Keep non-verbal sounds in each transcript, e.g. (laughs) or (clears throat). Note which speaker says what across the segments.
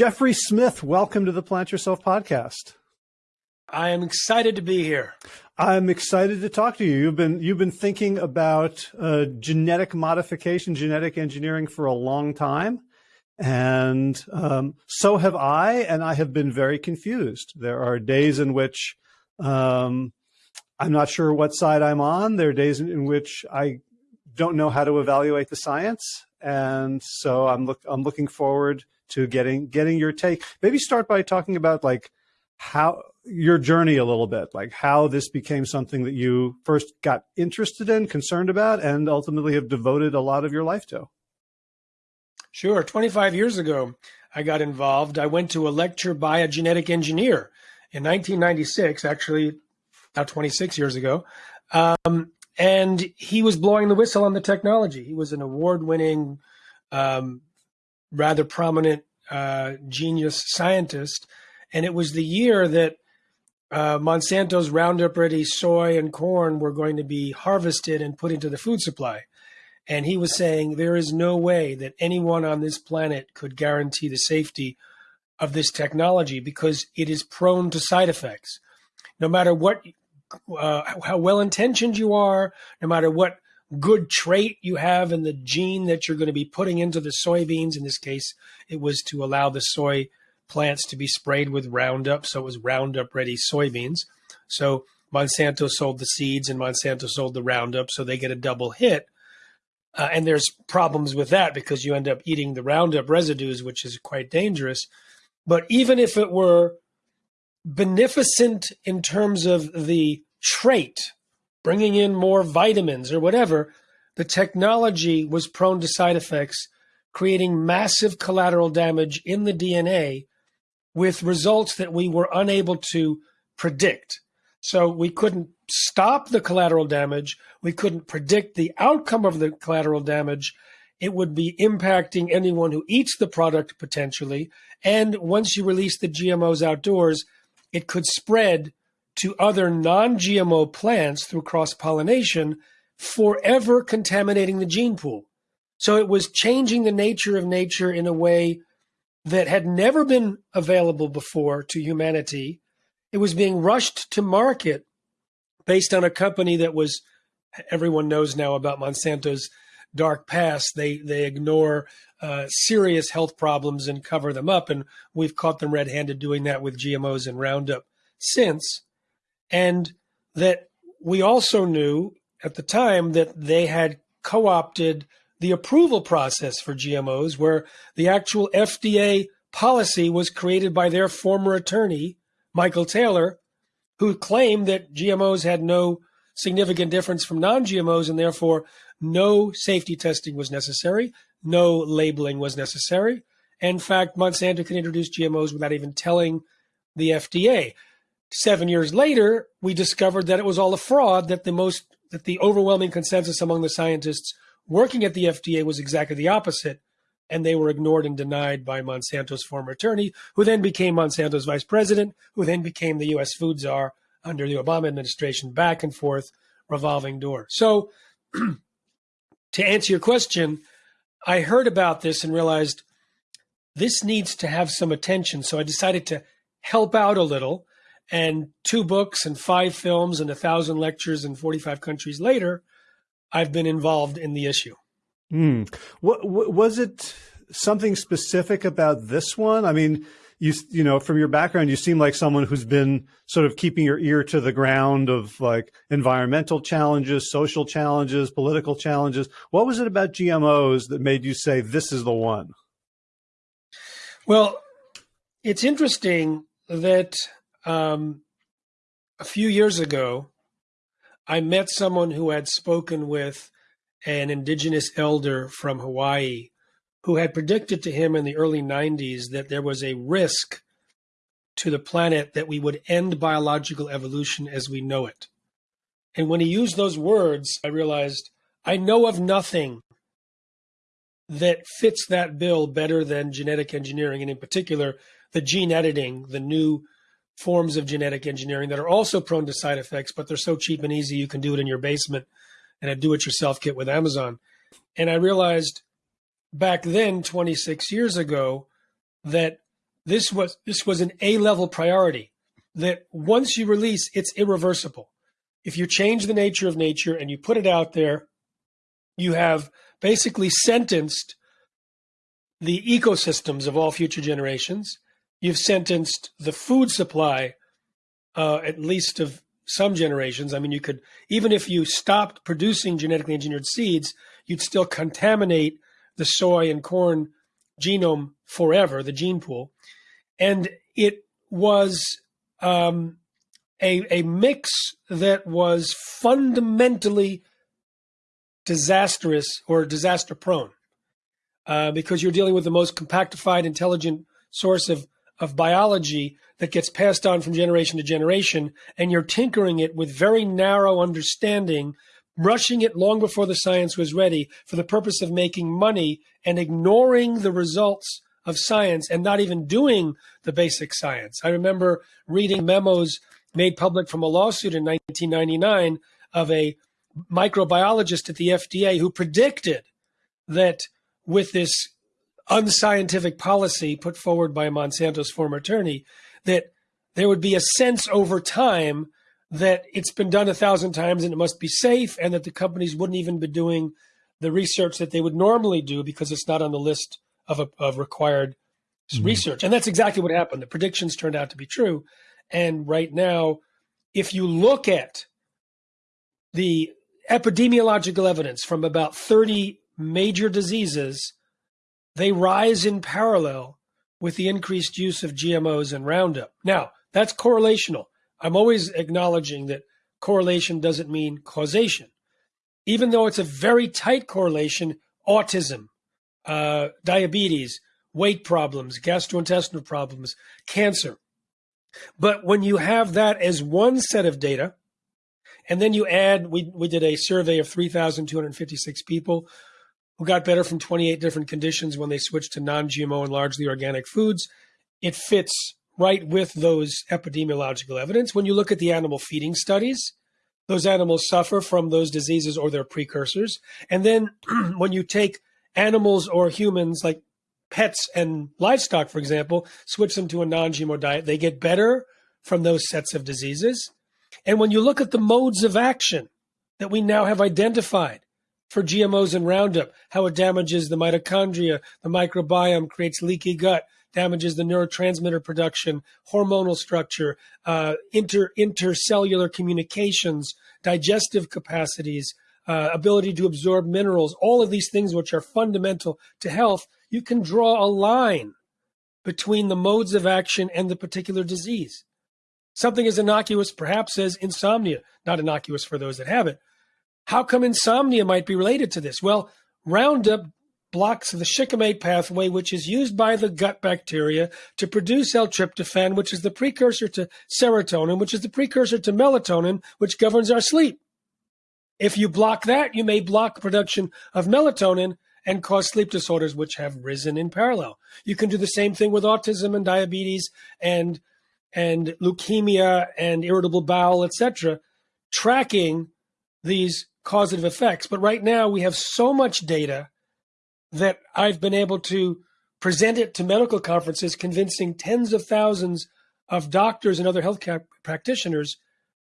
Speaker 1: Jeffrey Smith, welcome to the Plant Yourself podcast.
Speaker 2: I am excited to be here.
Speaker 1: I'm excited to talk to you. You've been you've been thinking about uh, genetic modification, genetic engineering for a long time, and um, so have I. And I have been very confused. There are days in which um, I'm not sure what side I'm on. There are days in which I don't know how to evaluate the science, and so I'm look I'm looking forward to getting getting your take. Maybe start by talking about like how your journey a little bit, like how this became something that you first got interested in, concerned about, and ultimately have devoted a lot of your life to.
Speaker 2: Sure. 25 years ago, I got involved. I went to a lecture by a genetic engineer in 1996, actually about 26 years ago. Um, and he was blowing the whistle on the technology. He was an award winning, um, rather prominent uh, genius scientist. And it was the year that uh, Monsanto's Roundup Ready soy and corn were going to be harvested and put into the food supply. And he was saying there is no way that anyone on this planet could guarantee the safety of this technology because it is prone to side effects. No matter what uh, how well intentioned you are, no matter what good trait you have in the gene that you're going to be putting into the soybeans. In this case, it was to allow the soy plants to be sprayed with Roundup. So it was Roundup ready soybeans. So Monsanto sold the seeds and Monsanto sold the Roundup. So they get a double hit. Uh, and there's problems with that because you end up eating the Roundup residues, which is quite dangerous. But even if it were beneficent in terms of the trait, bringing in more vitamins or whatever, the technology was prone to side effects, creating massive collateral damage in the DNA with results that we were unable to predict. So we couldn't stop the collateral damage. We couldn't predict the outcome of the collateral damage. It would be impacting anyone who eats the product potentially. And once you release the GMOs outdoors, it could spread to other non GMO plants through cross pollination, forever contaminating the gene pool. So it was changing the nature of nature in a way that had never been available before to humanity. It was being rushed to market based on a company that was, everyone knows now about Monsanto's dark past. They, they ignore uh, serious health problems and cover them up. And we've caught them red handed doing that with GMOs and Roundup since. And that we also knew at the time that they had co opted the approval process for GMOs, where the actual FDA policy was created by their former attorney, Michael Taylor, who claimed that GMOs had no significant difference from non GMOs and therefore no safety testing was necessary, no labeling was necessary. In fact, Monsanto can introduce GMOs without even telling the FDA. Seven years later, we discovered that it was all a fraud, that the most that the overwhelming consensus among the scientists working at the FDA was exactly the opposite, and they were ignored and denied by Monsanto's former attorney, who then became Monsanto's vice president, who then became the US food czar under the Obama administration, back and forth, revolving door. So (clears throat) to answer your question, I heard about this and realized this needs to have some attention. So I decided to help out a little. And two books and five films and a thousand lectures in 45 countries later, I've been involved in the issue.
Speaker 1: Mm. What, was it something specific about this one? I mean, you you know from your background you seem like someone who's been sort of keeping your ear to the ground of like environmental challenges social challenges political challenges what was it about gmos that made you say this is the one
Speaker 2: well it's interesting that um, a few years ago i met someone who had spoken with an indigenous elder from hawaii who had predicted to him in the early 90s that there was a risk to the planet that we would end biological evolution as we know it. And when he used those words, I realized I know of nothing that fits that bill better than genetic engineering, and in particular, the gene editing, the new forms of genetic engineering that are also prone to side effects, but they're so cheap and easy you can do it in your basement and a do it yourself kit with Amazon. And I realized back then, 26 years ago, that this was this was an A level priority. That once you release, it's irreversible. If you change the nature of nature and you put it out there, you have basically sentenced the ecosystems of all future generations. You've sentenced the food supply, uh, at least of some generations. I mean, you could, even if you stopped producing genetically engineered seeds, you'd still contaminate the soy and corn genome forever, the gene pool. And it was um, a, a mix that was fundamentally disastrous or disaster prone uh, because you're dealing with the most compactified, intelligent source of, of biology that gets passed on from generation to generation, and you're tinkering it with very narrow understanding, rushing it long before the science was ready for the purpose of making money and ignoring the results of science and not even doing the basic science. I remember reading memos made public from a lawsuit in 1999 of a microbiologist at the FDA who predicted that with this unscientific policy put forward by Monsanto's former attorney, that there would be a sense over time that it's been done a thousand times and it must be safe, and that the companies wouldn't even be doing the research that they would normally do because it's not on the list of, a, of required mm-hmm. research. And that's exactly what happened. The predictions turned out to be true. And right now, if you look at the epidemiological evidence from about 30 major diseases, they rise in parallel with the increased use of GMOs and Roundup. Now, that's correlational. I'm always acknowledging that correlation doesn't mean causation. Even though it's a very tight correlation, autism, uh, diabetes, weight problems, gastrointestinal problems, cancer. But when you have that as one set of data, and then you add, we, we did a survey of 3,256 people who got better from 28 different conditions when they switched to non GMO and largely organic foods. It fits right with those epidemiological evidence. When you look at the animal feeding studies, those animals suffer from those diseases or their precursors. And then (clears throat) when you take animals or humans, like pets and livestock, for example, switch them to a non GMO diet, they get better from those sets of diseases. And when you look at the modes of action that we now have identified for GMOs and Roundup, how it damages the mitochondria, the microbiome, creates leaky gut, damages the neurotransmitter production, hormonal structure, uh, inter intercellular communications, digestive capacities, uh, ability to absorb minerals, all of these things which are fundamental to health, you can draw a line between the modes of action and the particular disease. Something as innocuous, perhaps, as insomnia, not innocuous for those that have it. How come insomnia might be related to this? Well, Roundup blocks the shikimate pathway, which is used by the gut bacteria to produce L-tryptophan, which is the precursor to serotonin, which is the precursor to melatonin, which governs our sleep. If you block that, you may block production of melatonin and cause sleep disorders, which have risen in parallel. You can do the same thing with autism and diabetes and and leukemia and irritable bowel, etc., tracking these causative effects. But right now we have so much data that I've been able to present it to medical conferences, convincing tens of thousands of doctors and other healthcare practitioners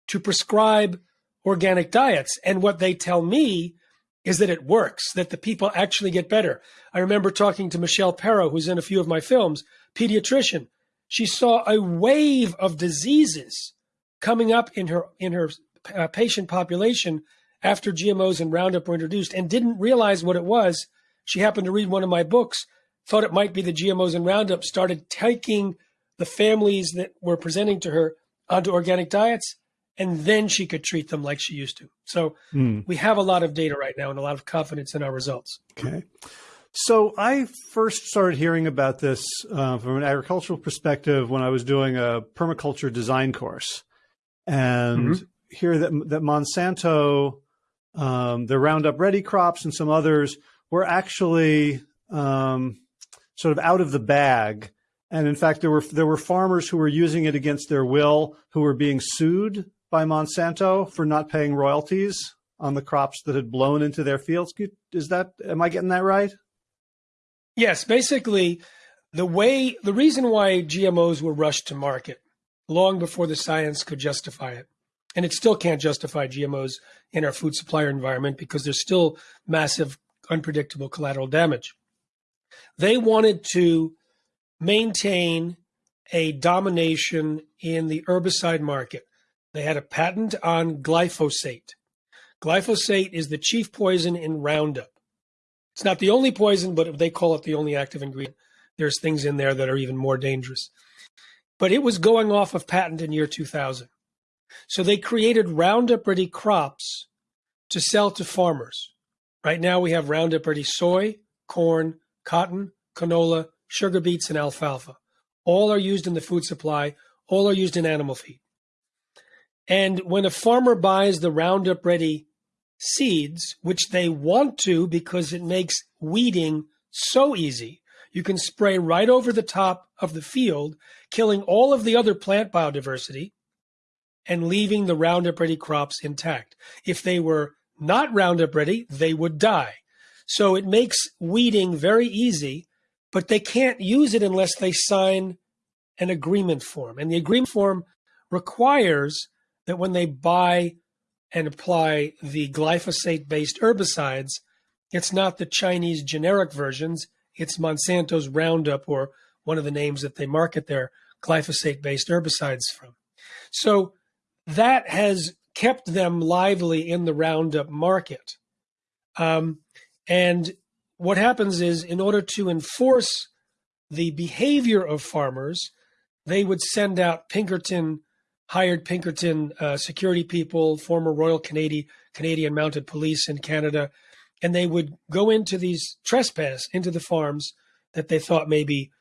Speaker 2: to prescribe organic diets. And what they tell me is that it works, that the people actually get better. I remember talking to Michelle Perro, who's in a few of my films, pediatrician. She saw a wave of diseases coming up in her in her uh, patient population after GMOs and Roundup were introduced and didn't realize what it was. She happened to read one of my books, thought it might be the GMOs and Roundup, started taking the families that were presenting to her onto organic diets, and then she could treat them like she used to. So mm. we have a lot of data right now and a lot of confidence in our results.
Speaker 1: Okay. So I first started hearing about this uh, from an agricultural perspective when I was doing a permaculture design course, and mm-hmm. hear that that Monsanto, um, the Roundup Ready crops and some others were actually um, sort of out of the bag and in fact, there were there were farmers who were using it against their will, who were being sued by Monsanto for not paying royalties on the crops that had blown into their fields. Is that am I getting that right?
Speaker 2: Yes, basically, the way the reason why GMOs were rushed to market long before the science could justify it, and it still can't justify GMOs in our food supplier environment because there's still massive, unpredictable collateral damage. They wanted to maintain a domination in the herbicide market. They had a patent on glyphosate. Glyphosate is the chief poison in Roundup. It's not the only poison, but they call it the only active ingredient. There's things in there that are even more dangerous. But it was going off of patent in year 2000. So they created Roundup Ready crops to sell to farmers. Right now we have Roundup Ready soy, corn, cotton, canola, sugar beets, and alfalfa. All are used in the food supply, all are used in animal feed. And when a farmer buys the Roundup Ready seeds, which they want to because it makes weeding so easy, you can spray right over the top of the field, killing all of the other plant biodiversity and leaving the Roundup Ready crops intact. If they were not Roundup Ready, they would die. So it makes weeding very easy, but they can't use it unless they sign an agreement form. And the agreement form requires that when they buy and apply the glyphosate based herbicides, it's not the Chinese generic versions, it's Monsanto's Roundup or one of the names that they market their glyphosate based herbicides from. So that has kept them lively in the Roundup market. Um, and what happens is, in order to enforce the behavior of farmers, they would send out Pinkerton, hired Pinkerton uh, security people, former Royal Canadian, Canadian Mounted Police in Canada, and they would go into these trespass into the farms that they thought may be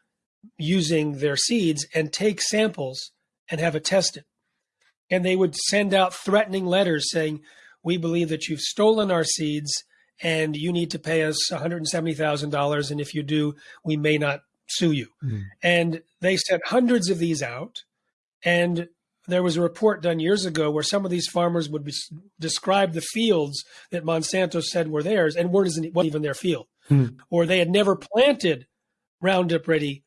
Speaker 2: using their seeds and take samples and have it tested. And they would send out threatening letters saying, We believe that you've stolen our seeds and you need to pay us $170,000. And if you do, we may not sue you. Mm-hmm. And they sent hundreds of these out. And there was a report done years ago where some of these farmers would be, describe the fields that Monsanto said were theirs, and were not even their field, hmm. or they had never planted Roundup Ready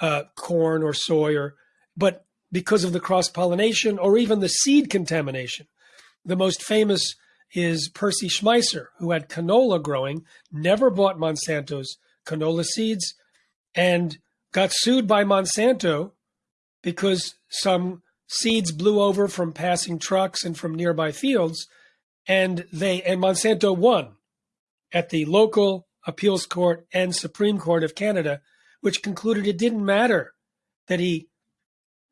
Speaker 2: uh, corn or soy, or but because of the cross pollination or even the seed contamination. The most famous is Percy Schmeiser, who had canola growing, never bought Monsanto's canola seeds, and got sued by Monsanto because some seeds blew over from passing trucks and from nearby fields and they and Monsanto won at the local appeals court and Supreme Court of Canada which concluded it didn't matter that he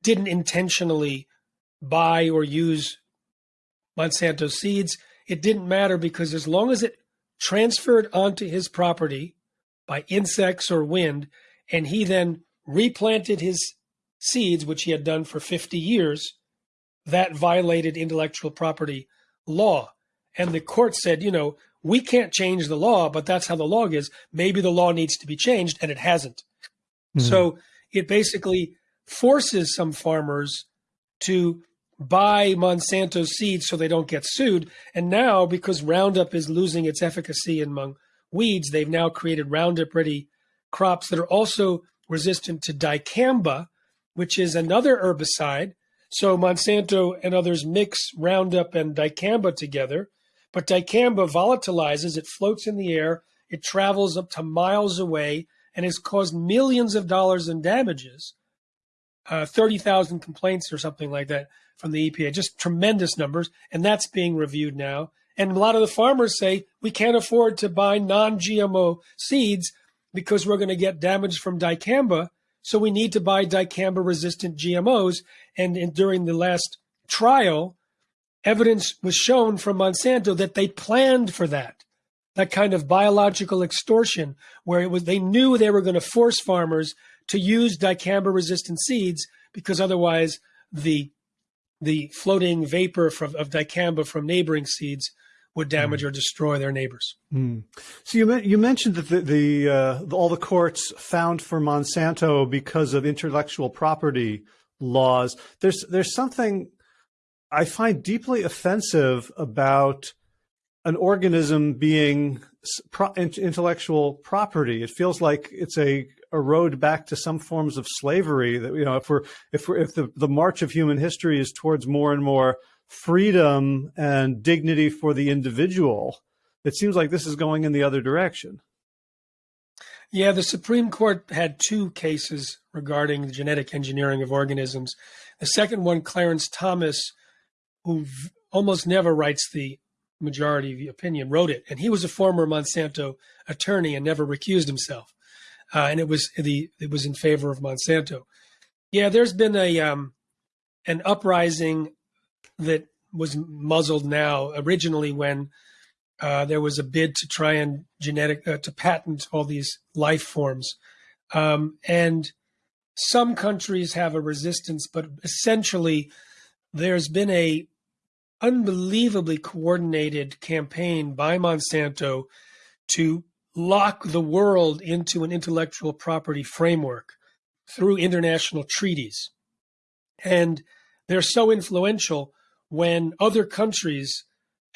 Speaker 2: didn't intentionally buy or use Monsanto seeds it didn't matter because as long as it transferred onto his property by insects or wind and he then replanted his seeds, which he had done for 50 years, that violated intellectual property law. And the court said, you know, we can't change the law, but that's how the law is. Maybe the law needs to be changed, and it hasn't. Mm-hmm. So it basically forces some farmers to buy Monsanto seeds so they don't get sued. And now, because Roundup is losing its efficacy among weeds, they've now created Roundup ready crops that are also resistant to dicamba, which is another herbicide. So Monsanto and others mix Roundup and dicamba together, but dicamba volatilizes, it floats in the air, it travels up to miles away, and has caused millions of dollars in damages. Uh, 30,000 complaints or something like that from the EPA, just tremendous numbers. And that's being reviewed now. And a lot of the farmers say we can't afford to buy non GMO seeds because we're going to get damage from dicamba. So we need to buy dicamba resistant GMOs. And in, during the last trial, evidence was shown from Monsanto that they planned for that, that kind of biological extortion, where it was they knew they were going to force farmers to use dicamba resistant seeds because otherwise the the floating vapor from, of dicamba from neighboring seeds would damage mm. or destroy their neighbors.
Speaker 1: Mm. So you you mentioned that the, the uh, all the courts found for Monsanto because of intellectual property laws. There's there's something I find deeply offensive about an organism being pro intellectual property. It feels like it's a erode back to some forms of slavery. That you know, if we're if we're if the the march of human history is towards more and more freedom and dignity for the individual, it seems like this is going in the other direction.
Speaker 2: Yeah, the Supreme Court had two cases regarding the genetic engineering of organisms. The second one, Clarence Thomas, who almost never writes the majority opinion, wrote it, and he was a former Monsanto attorney and never recused himself, uh, and it was the it was in favor of Monsanto. Yeah, there's been a um, an uprising that was muzzled now. Originally, when uh, there was a bid to try and genetic uh, to patent all these life forms, um, and some countries have a resistance, but essentially, there's been a unbelievably coordinated campaign by Monsanto to lock the world into an intellectual property framework through international treaties. And they're so influential when other countries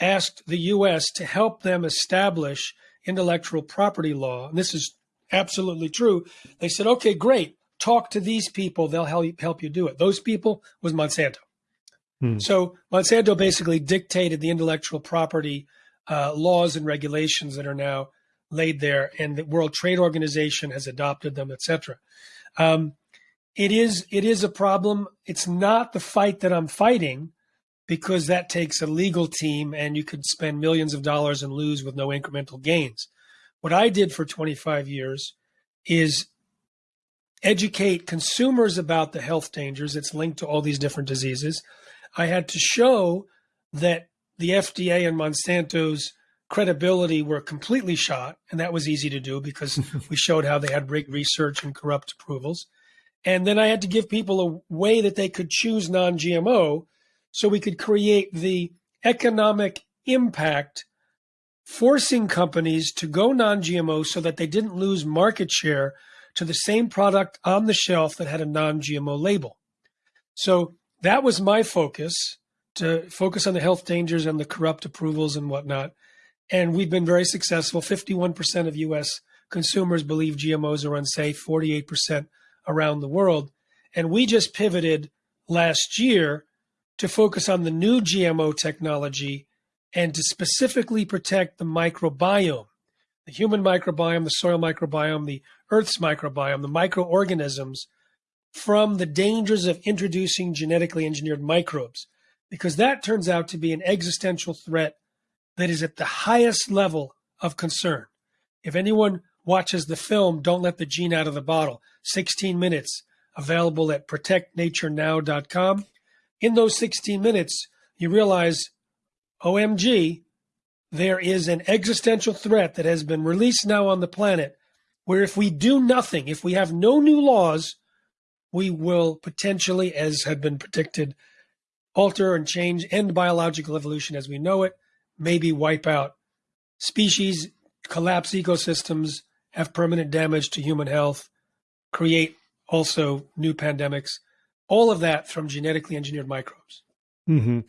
Speaker 2: asked the US to help them establish intellectual property law. And this is absolutely true. They said, okay, great. Talk to these people. They'll help you, help you do it. Those people was Monsanto. Hmm. So Monsanto basically dictated the intellectual property uh, laws and regulations that are now laid there, and the World Trade Organization has adopted them, etc. Um, it is it is a problem. It's not the fight that I'm fighting because that takes a legal team, and you could spend millions of dollars and lose with no incremental gains. What I did for 25 years is educate consumers about the health dangers. It's linked to all these different diseases I had to show that the FDA and Monsanto's credibility were completely shot. And that was easy to do because (laughs) we showed how they had rigged research and corrupt approvals. And then I had to give people a way that they could choose non GMO so we could create the economic impact forcing companies to go non GMO so that they didn't lose market share to the same product on the shelf that had a non GMO label. So that was my focus to focus on the health dangers and the corrupt approvals and whatnot. And we've been very successful. 51% of US consumers believe GMOs are unsafe, 48% around the world. And we just pivoted last year to focus on the new GMO technology and to specifically protect the microbiome, the human microbiome, the soil microbiome, the earth's microbiome, the microorganisms from the dangers of introducing genetically engineered microbes, because that turns out to be an existential threat that is at the highest level of concern. If anyone watches the film Don't Let the Gene Out of the Bottle, 16 minutes, available at protectnaturenow.com, in those 16 minutes, you realize, OMG, there is an existential threat that has been released now on the planet where if we do nothing, if we have no new laws, we will potentially, as had been predicted, alter and change, end biological evolution as we know it, maybe wipe out species, collapse ecosystems, have permanent damage to human health, create also new pandemics, all of that from genetically engineered microbes.
Speaker 1: Mm-hmm.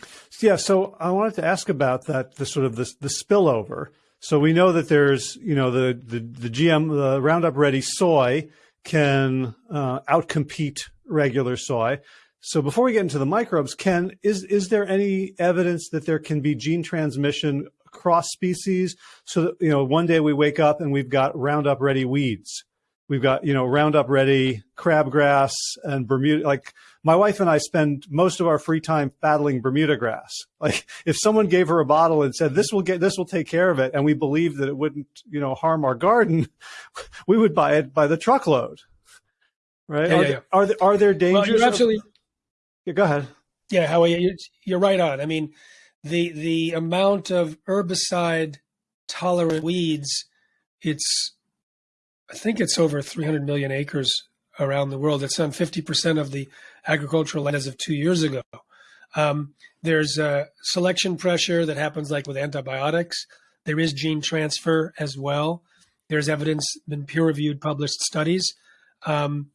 Speaker 1: Yeah. So I wanted to ask about that, the sort of the, the spillover. So we know that there's, you know, the, the, the GM, the Roundup Ready soy can uh, outcompete regular soy. So before we get into the microbes, Ken, is is there any evidence that there can be gene transmission across species? So that you know, one day we wake up and we've got Roundup Ready weeds, we've got you know Roundup Ready crabgrass and Bermuda. Like my wife and I spend most of our free time battling Bermuda grass. (laughs) Like if someone gave her a bottle and said this will get this will take care of it, and we believe that it wouldn't you know harm our garden, (laughs) we would buy it by the truckload. Right?
Speaker 2: Yeah,
Speaker 1: are,
Speaker 2: yeah, yeah.
Speaker 1: are, there, are there dangers?
Speaker 2: Well, you're absolutely.
Speaker 1: Yeah, go ahead.
Speaker 2: Yeah, how Howie, you're right on. I mean, the the amount of herbicide tolerant weeds, it's I think it's over 300 million acres around the world. It's on 50% of the agricultural land as of two years ago. Um, there's a selection pressure that happens like with antibiotics. There is gene transfer as well. There's evidence in peer reviewed published studies. Um,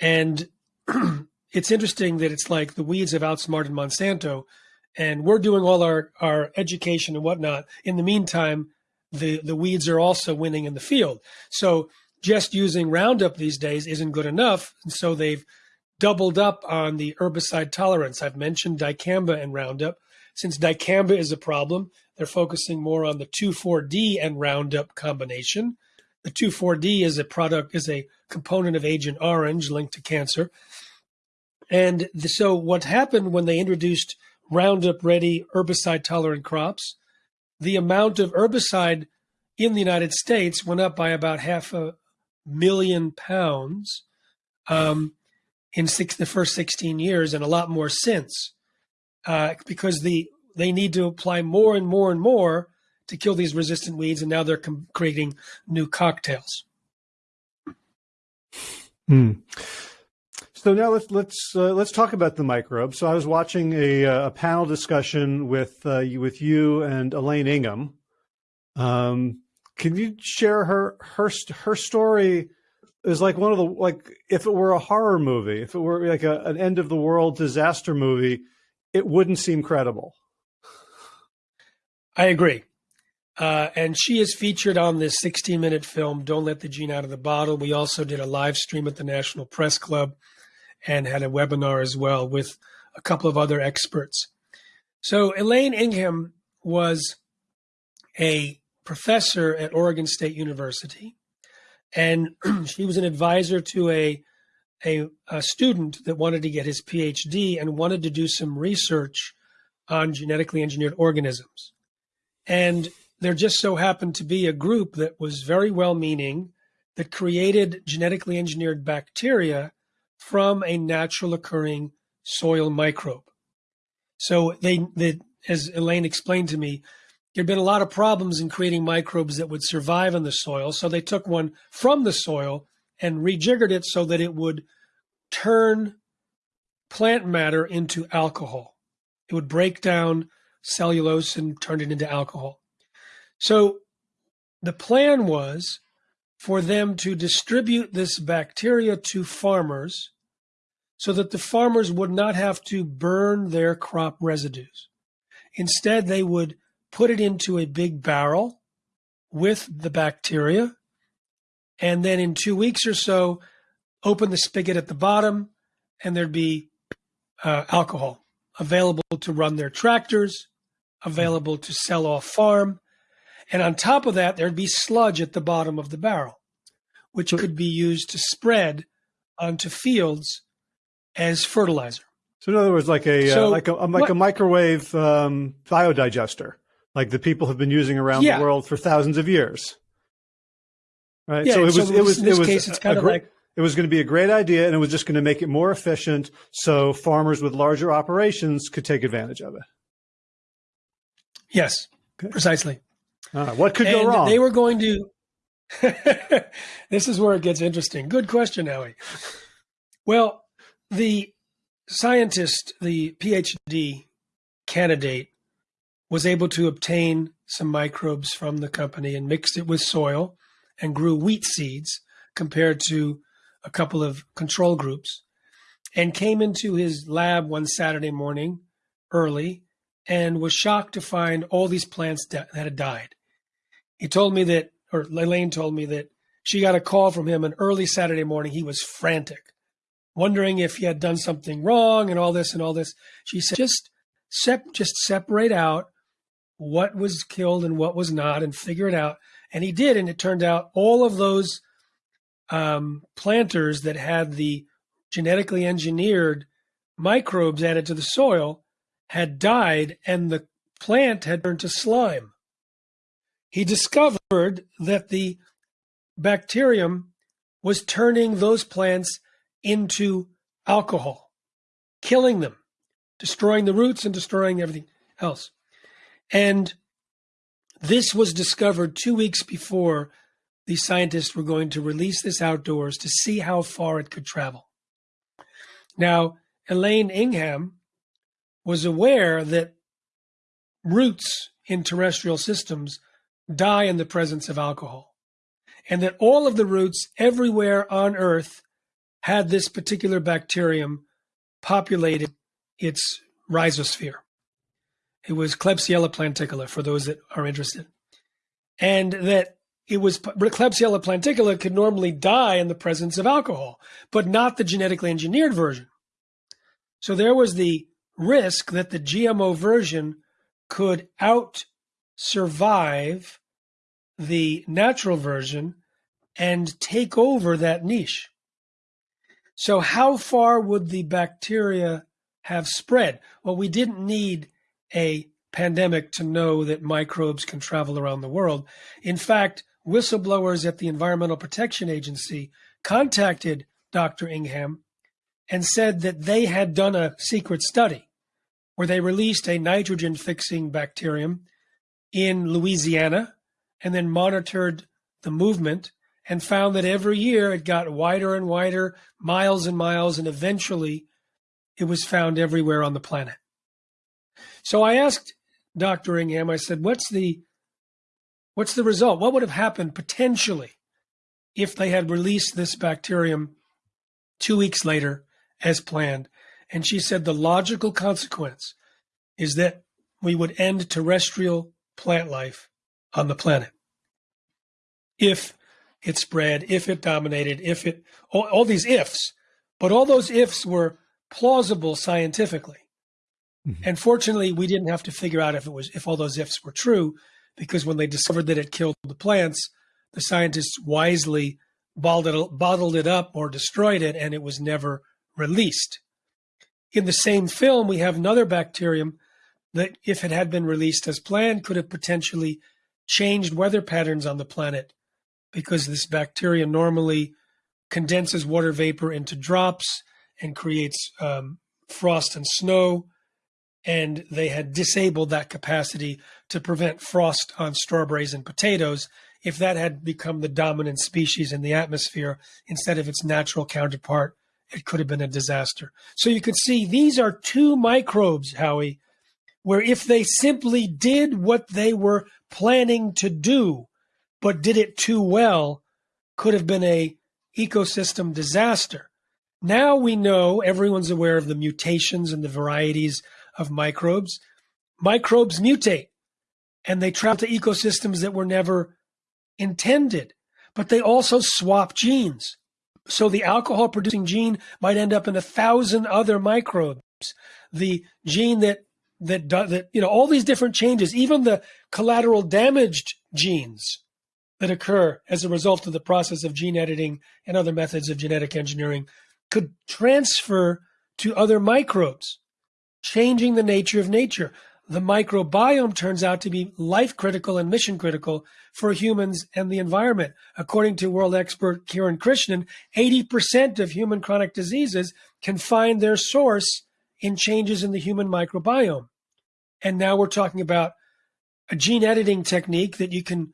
Speaker 2: and (clears throat) it's interesting that it's like the weeds have outsmarted Monsanto and we're doing all our, our education and whatnot. In the meantime, the, the weeds are also winning in the field. So just using Roundup these days isn't good enough. And so they've doubled up on the herbicide tolerance. I've mentioned dicamba and Roundup. Since dicamba is a problem, they're focusing more on the 2,4-D and Roundup combination. The 2,4-D is a product, is a component of Agent Orange linked to cancer. And so what happened when they introduced Roundup Ready herbicide tolerant crops, the amount of herbicide in the United States went up by about half a million pounds um, in six, the first 16 years and a lot more since uh, because the they need to apply more and more and more to kill these resistant weeds, and now they're creating new cocktails.
Speaker 1: Hmm. So now let's let's uh, let's talk about the microbes. So I was watching a, uh, a panel discussion with uh, with you and Elaine Ingham. Um, can you share her her her story? Is like one of the like if it were a horror movie, if it were like a, an end of the world disaster movie, it wouldn't seem credible.
Speaker 2: I agree. Uh, and she is featured on this 16 minute film, Don't Let the Gene Out of the Bottle. We also did a live stream at the National Press Club and had a webinar as well with a couple of other experts. So, Elaine Ingham was a professor at Oregon State University, and (clears throat) she was an advisor to a a, a student that wanted to get his PhD and wanted to do some research on genetically engineered organisms. And there just so happened to be a group that was very well meaning that created genetically engineered bacteria from a natural occurring soil microbe. So they, they as Elaine explained to me, there'd been a lot of problems in creating microbes that would survive in the soil. So they took one from the soil and rejiggered it so that it would turn plant matter into alcohol. It would break down cellulose and turn it into alcohol. So the plan was for them to distribute this bacteria to farmers so that the farmers would not have to burn their crop residues. Instead, they would put it into a big barrel with the bacteria and then in two weeks or so, open the spigot at the bottom, and there'd be uh, alcohol available to run their tractors, available to sell off farm. And on top of that, there'd be sludge at the bottom of the barrel, which could be used to spread onto fields as fertilizer.
Speaker 1: So, in other words, like a uh, so, uh, like a like what, a microwave um, biodigester, like the people have been using around yeah. the world for thousands of years. Right.
Speaker 2: Yeah, so it was, so it was, it was, case, it's kind of like,
Speaker 1: it was going to be a great idea and it was just going to make it more efficient so farmers with larger operations could take advantage of it.
Speaker 2: Yes, okay. precisely.
Speaker 1: Uh, what could and go wrong?
Speaker 2: They were going to. (laughs) this is where it gets interesting. Good question, Howie. Well, the scientist, the PhD candidate, was able to obtain some microbes from the company and mixed it with soil and grew wheat seeds compared to a couple of control groups and came into his lab one Saturday morning early and was shocked to find all these plants that had died. He told me that, or Elaine told me that she got a call from him an early Saturday morning. He was frantic, wondering if he had done something wrong and all this and all this. She said, just, sep- just separate out what was killed and what was not and figure it out. And he did. And it turned out all of those um, planters that had the genetically engineered microbes added to the soil had died and the plant had turned to slime. He discovered that the bacterium was turning those plants into alcohol, killing them, destroying the roots and destroying everything else. And this was discovered two weeks before the scientists were going to release this outdoors to see how far it could travel. Now, Elaine Ingham was aware that roots in terrestrial systems die in the presence of alcohol, and that all of the roots everywhere on Earth had this particular bacterium populated its rhizosphere. It was Klebsiella planticola for those that are interested. And that it was Klebsiella planticola could normally die in the presence of alcohol, but not the genetically engineered version. So there was the risk that the GMO version could out survive the natural version and take over that niche. So, how far would the bacteria have spread? Well, we didn't need a pandemic to know that microbes can travel around the world. In fact, whistleblowers at the Environmental Protection Agency contacted Dr. Ingham and said that they had done a secret study where they released a nitrogen fixing bacterium in Louisiana and then monitored the movement and found that every year it got wider and wider, miles and miles, and eventually it was found everywhere on the planet. So I asked Dr. Ingham, I said, what's the what's the result? What would have happened potentially if they had released this bacterium two weeks later as planned? And she said the logical consequence is that we would end terrestrial plant life on the planet. If it spread, if it dominated, if it, all, all these ifs, but all those ifs were plausible scientifically. Mm-hmm. And fortunately, we didn't have to figure out if it was, if all those ifs were true, because when they discovered that it killed the plants, the scientists wisely bottled it, bottled it up or destroyed it, and it was never released. In the same film, we have another bacterium that, if it had been released as planned, could have potentially changed weather patterns on the planet because this bacteria normally condenses water vapor into drops and creates um, frost and snow. And they had disabled that capacity to prevent frost on strawberries and potatoes. If that had become the dominant species in the atmosphere instead of its natural counterpart, it could have been a disaster. So you could see these are two microbes, Howie, where if they simply did what they were planning to do, but did it too well, could have been a ecosystem disaster. Now we know everyone's aware of the mutations and the varieties of microbes. Microbes mutate and they travel to ecosystems that were never intended, but they also swap genes. So the alcohol producing gene might end up in a thousand other microbes. The gene that that that you know all these different changes, even the collateral damaged genes that occur as a result of the process of gene editing and other methods of genetic engineering could transfer to other microbes, changing the nature of nature. The microbiome turns out to be life critical and mission critical for humans and the environment. According to world expert Kiran Krishnan, 80% of human chronic diseases can find their source in changes in the human microbiome. And now we're talking about a gene editing technique that you can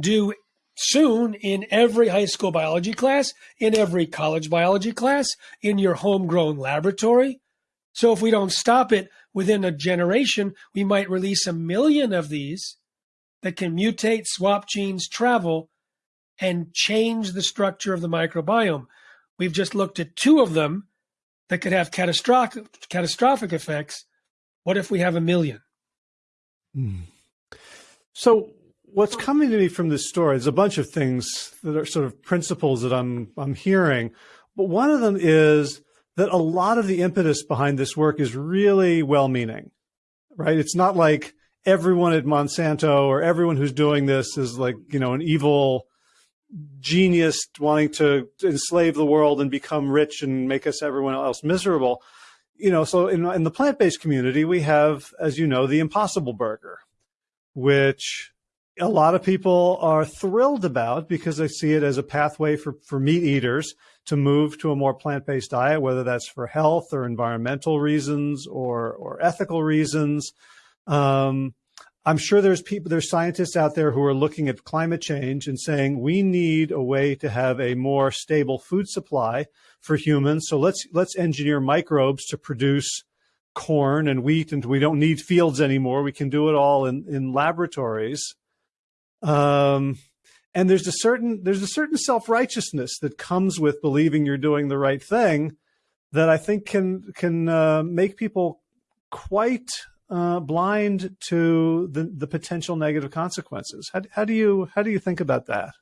Speaker 2: do soon in every high school biology class, in every college biology class, in your homegrown laboratory. So if we don't stop it within a generation, we might release a million of these that can mutate, swap genes, travel, and change the structure of the microbiome. We've just looked at two of them that could have catastrophic catastrophic effects. What if we have a million?
Speaker 1: Mm. So what's coming to me from this story is a bunch of things that are sort of principles that I'm I'm hearing, but one of them is that a lot of the impetus behind this work is really well-meaning, right? It's not like everyone at Monsanto or everyone who's doing this is like you know an evil genius wanting to enslave the world and become rich and make us everyone else miserable. You know, so in, in the plant-based community, we have, as you know, the Impossible Burger, which a lot of people are thrilled about because they see it as a pathway for, for meat eaters to move to a more plant-based diet, whether that's for health or environmental reasons or, or ethical reasons. Um, I'm sure there's people, there's scientists out there who are looking at climate change and saying we need a way to have a more stable food supply for humans. So let's let's engineer microbes to produce corn and wheat, and we don't need fields anymore. We can do it all in in laboratories. Um, and there's a certain there's a certain self righteousness that comes with believing you're doing the right thing that I think can can uh, make people quite uh, blind to the, the potential negative consequences. How, how do you how do you think about that?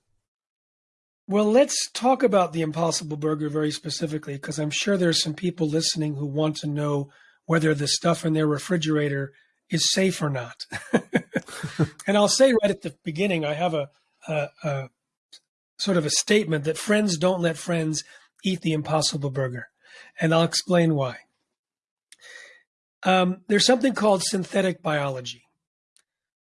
Speaker 2: Well, let's talk about the Impossible Burger very specifically, because I'm sure there's some people listening who want to know whether the stuff in their refrigerator is safe or not. (laughs) and I'll say right at the beginning, I have a, a, a, sort of a statement that friends don't let friends eat the Impossible Burger, and I'll explain why. Um, there's something called synthetic biology,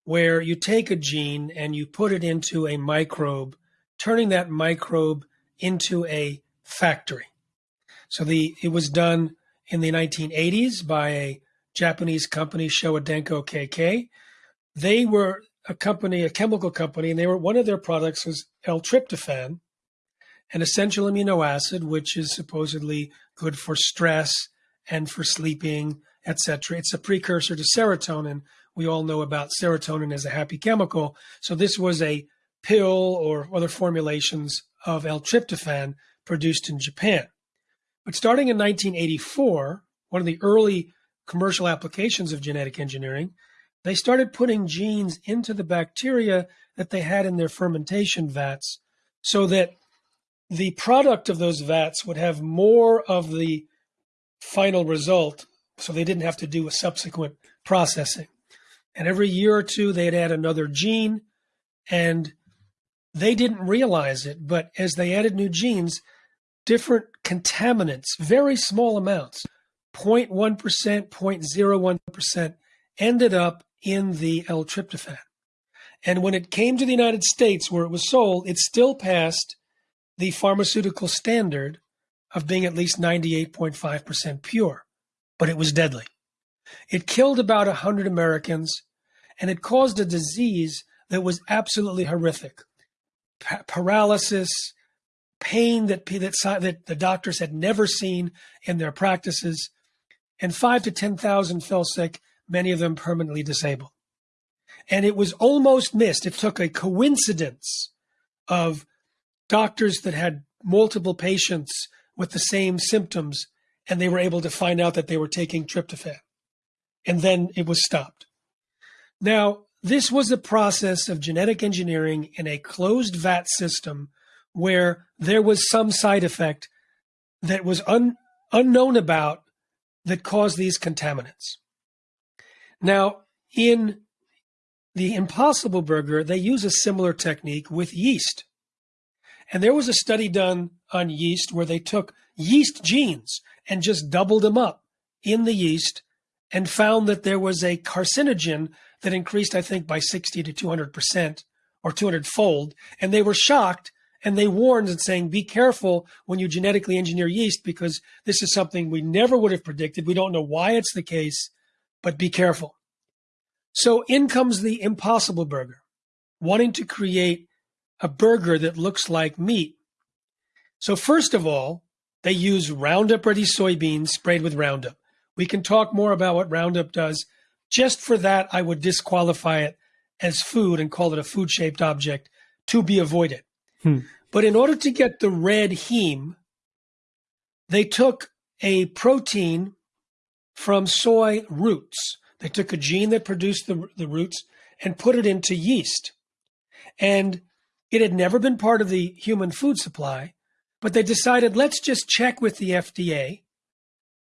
Speaker 2: where you take a gene and you put it into a microbe turning that microbe into a factory. So the it was done in the 1980s by a Japanese company, Showa Denko KK. They were a company, a chemical company, and they were one of their products was L-tryptophan, an essential amino acid which is supposedly good for stress and for sleeping, etc. It's a precursor to serotonin. We all know about serotonin as a happy chemical. So this was a pill or other formulations of L-tryptophan produced in Japan. But starting in 1984, one of the early commercial applications of genetic engineering, they started putting genes into the bacteria that they had in their fermentation vats so that the product of those vats would have more of the final result so they didn't have to do a subsequent processing. And every year or two, they'd add another gene and they didn't realize it, but as they added new genes, different contaminants, very small amounts, 0.1%, 0.01%, ended up in the L-tryptophan. And when it came to the United States where it was sold, it still passed the pharmaceutical standard of being at least 98.5% pure, but it was deadly. It killed about 100 Americans and it caused a disease that was absolutely horrific paralysis, pain that, that, that the doctors had never seen in their practices, and five to 10,000 fell sick, many of them permanently disabled. And it was almost missed. It took a coincidence of doctors that had multiple patients with the same symptoms, and they were able to find out that they were taking tryptophan. And then it was stopped. Now, this was a process of genetic engineering in a closed vat system where there was some side effect that was un, unknown about that caused these contaminants. Now, in the Impossible Burger, they use a similar technique with yeast. And there was a study done on yeast where they took yeast genes and just doubled them up in the yeast and found that there was a carcinogen that increased, I think, by 60 to 200% or 200 fold. And they were shocked and they warned and saying, be careful when you genetically engineer yeast because this is something we never would have predicted. We don't know why it's the case, but be careful. So in comes the impossible burger, wanting to create a burger that looks like meat. So first of all, they use Roundup Ready soybeans sprayed with Roundup. We can talk more about what Roundup does just for that, I would disqualify it as food and call it a food shaped object to be avoided. Hmm. But in order to get the red heme, they took a protein from soy roots. They took a gene that produced the, the roots and put it into yeast. And it had never been part of the human food supply, but they decided let's just check with the FDA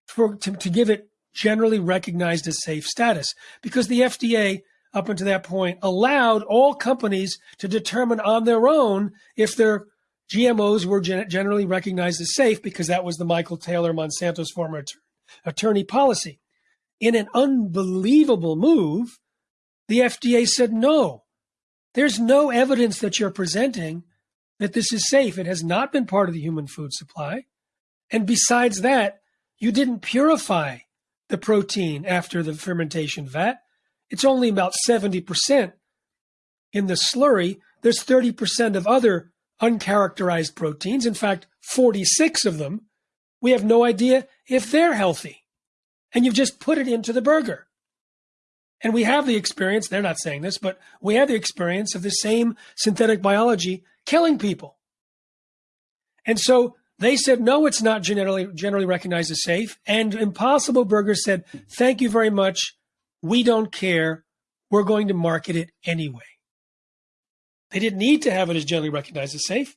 Speaker 2: for, to, to give it generally recognized as safe status because the FDA, up until that point, allowed all companies to determine on their own if their GMOs were gen generally recognized as safe because that was the Michael Taylor, Monsanto's former attorney policy. In an unbelievable move, the FDA said, no, there's no evidence that you're presenting that this is safe. It has not been part of the human food supply. And besides that, you didn't purify the protein after the fermentation vat. It's only about 70% in the slurry. There's 30% of other uncharacterized proteins. In fact, 46 of them. We have no idea if they're healthy. And you've just put it into the burger. And we have the experience, they're not saying this, but we have the experience of the same synthetic biology killing people. And so they said, no, it's not generally, generally recognized as safe. And Impossible Burger said, thank you very much. we don't care. We're going to market it anyway. They didn't need to have it as generally recognized as safe.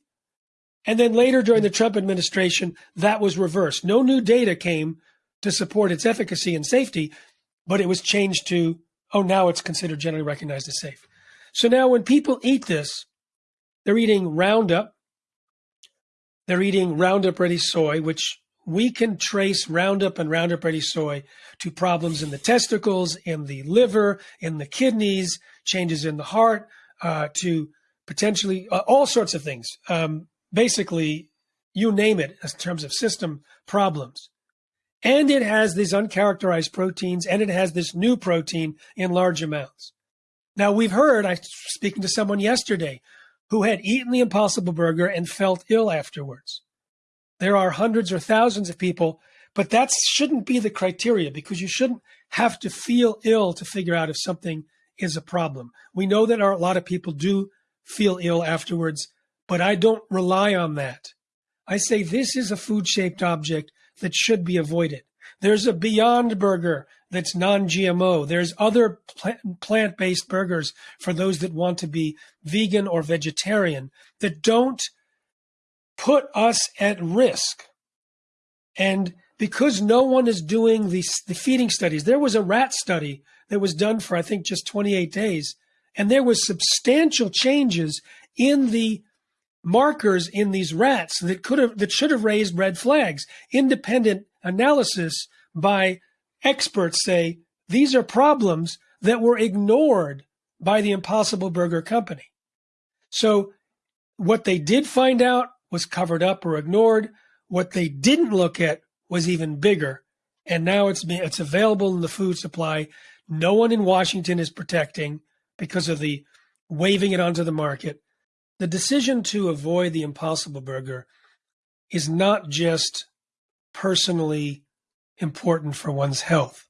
Speaker 2: And then later during the Trump administration, that was reversed. No new data came to support its efficacy and safety, but it was changed to, oh, now it's considered generally recognized as safe. So now when people eat this, they're eating Roundup. They're eating Roundup Ready soy, which we can trace Roundup and Roundup Ready soy to problems in the testicles, in the liver, in the kidneys, changes in the heart, uh, to potentially uh, all sorts of things. Um, basically, you name it in terms of system problems. And it has these uncharacterized proteins and it has this new protein in large amounts. Now, we've heard, I was speaking to someone yesterday who had eaten the Impossible Burger and felt ill afterwards. There are hundreds or thousands of people, but that shouldn't be the criteria because you shouldn't have to feel ill to figure out if something is a problem. We know that a lot of people do feel ill afterwards, but I don't rely on that. I say this is a food shaped object that should be avoided. There's a Beyond Burger that's non GMO. There's other plant based burgers for those that want to be vegan or vegetarian that don't put us at risk. And because no one is doing the, the feeding studies, there was a rat study that was done for, I think, just 28 days. And there was substantial changes in the markers in these rats that could have that should have raised red flags. Independent analysis by experts say these are problems that were ignored by the Impossible Burger Company. So what they did find out was covered up or ignored. What they didn't look at was even bigger. And now it's it's available in the food supply. No one in Washington is protecting because of the waving it onto the market. The decision to avoid the Impossible Burger is not just personally important for one's health.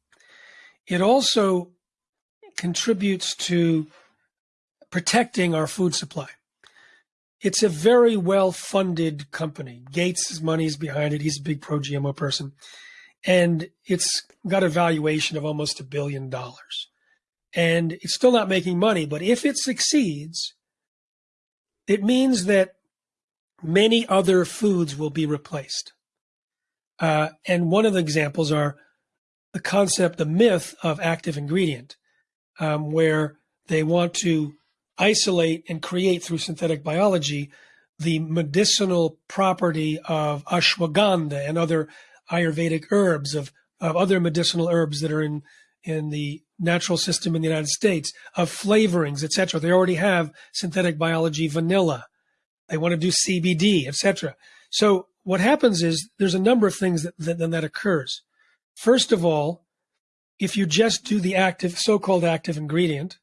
Speaker 2: It also contributes to protecting our food supply. It's a very well funded company. Gates' money is behind it. He's a big pro GMO person. And it's got a valuation of almost a billion dollars and it's still not making money. But if it succeeds, it means that many other foods will be replaced. Uh, and one of the examples are the concept, the myth of active ingredient, um, where they want to isolate and create through synthetic biology the medicinal property of ashwagandha and other Ayurvedic herbs, of, of other medicinal herbs that are in, in the natural system in the United States of flavorings, etc. They already have synthetic biology vanilla. They want to do CBD, etc. So what happens is there's a number of things that, that, that occurs. First of all, if you just do the active, so-called active ingredient,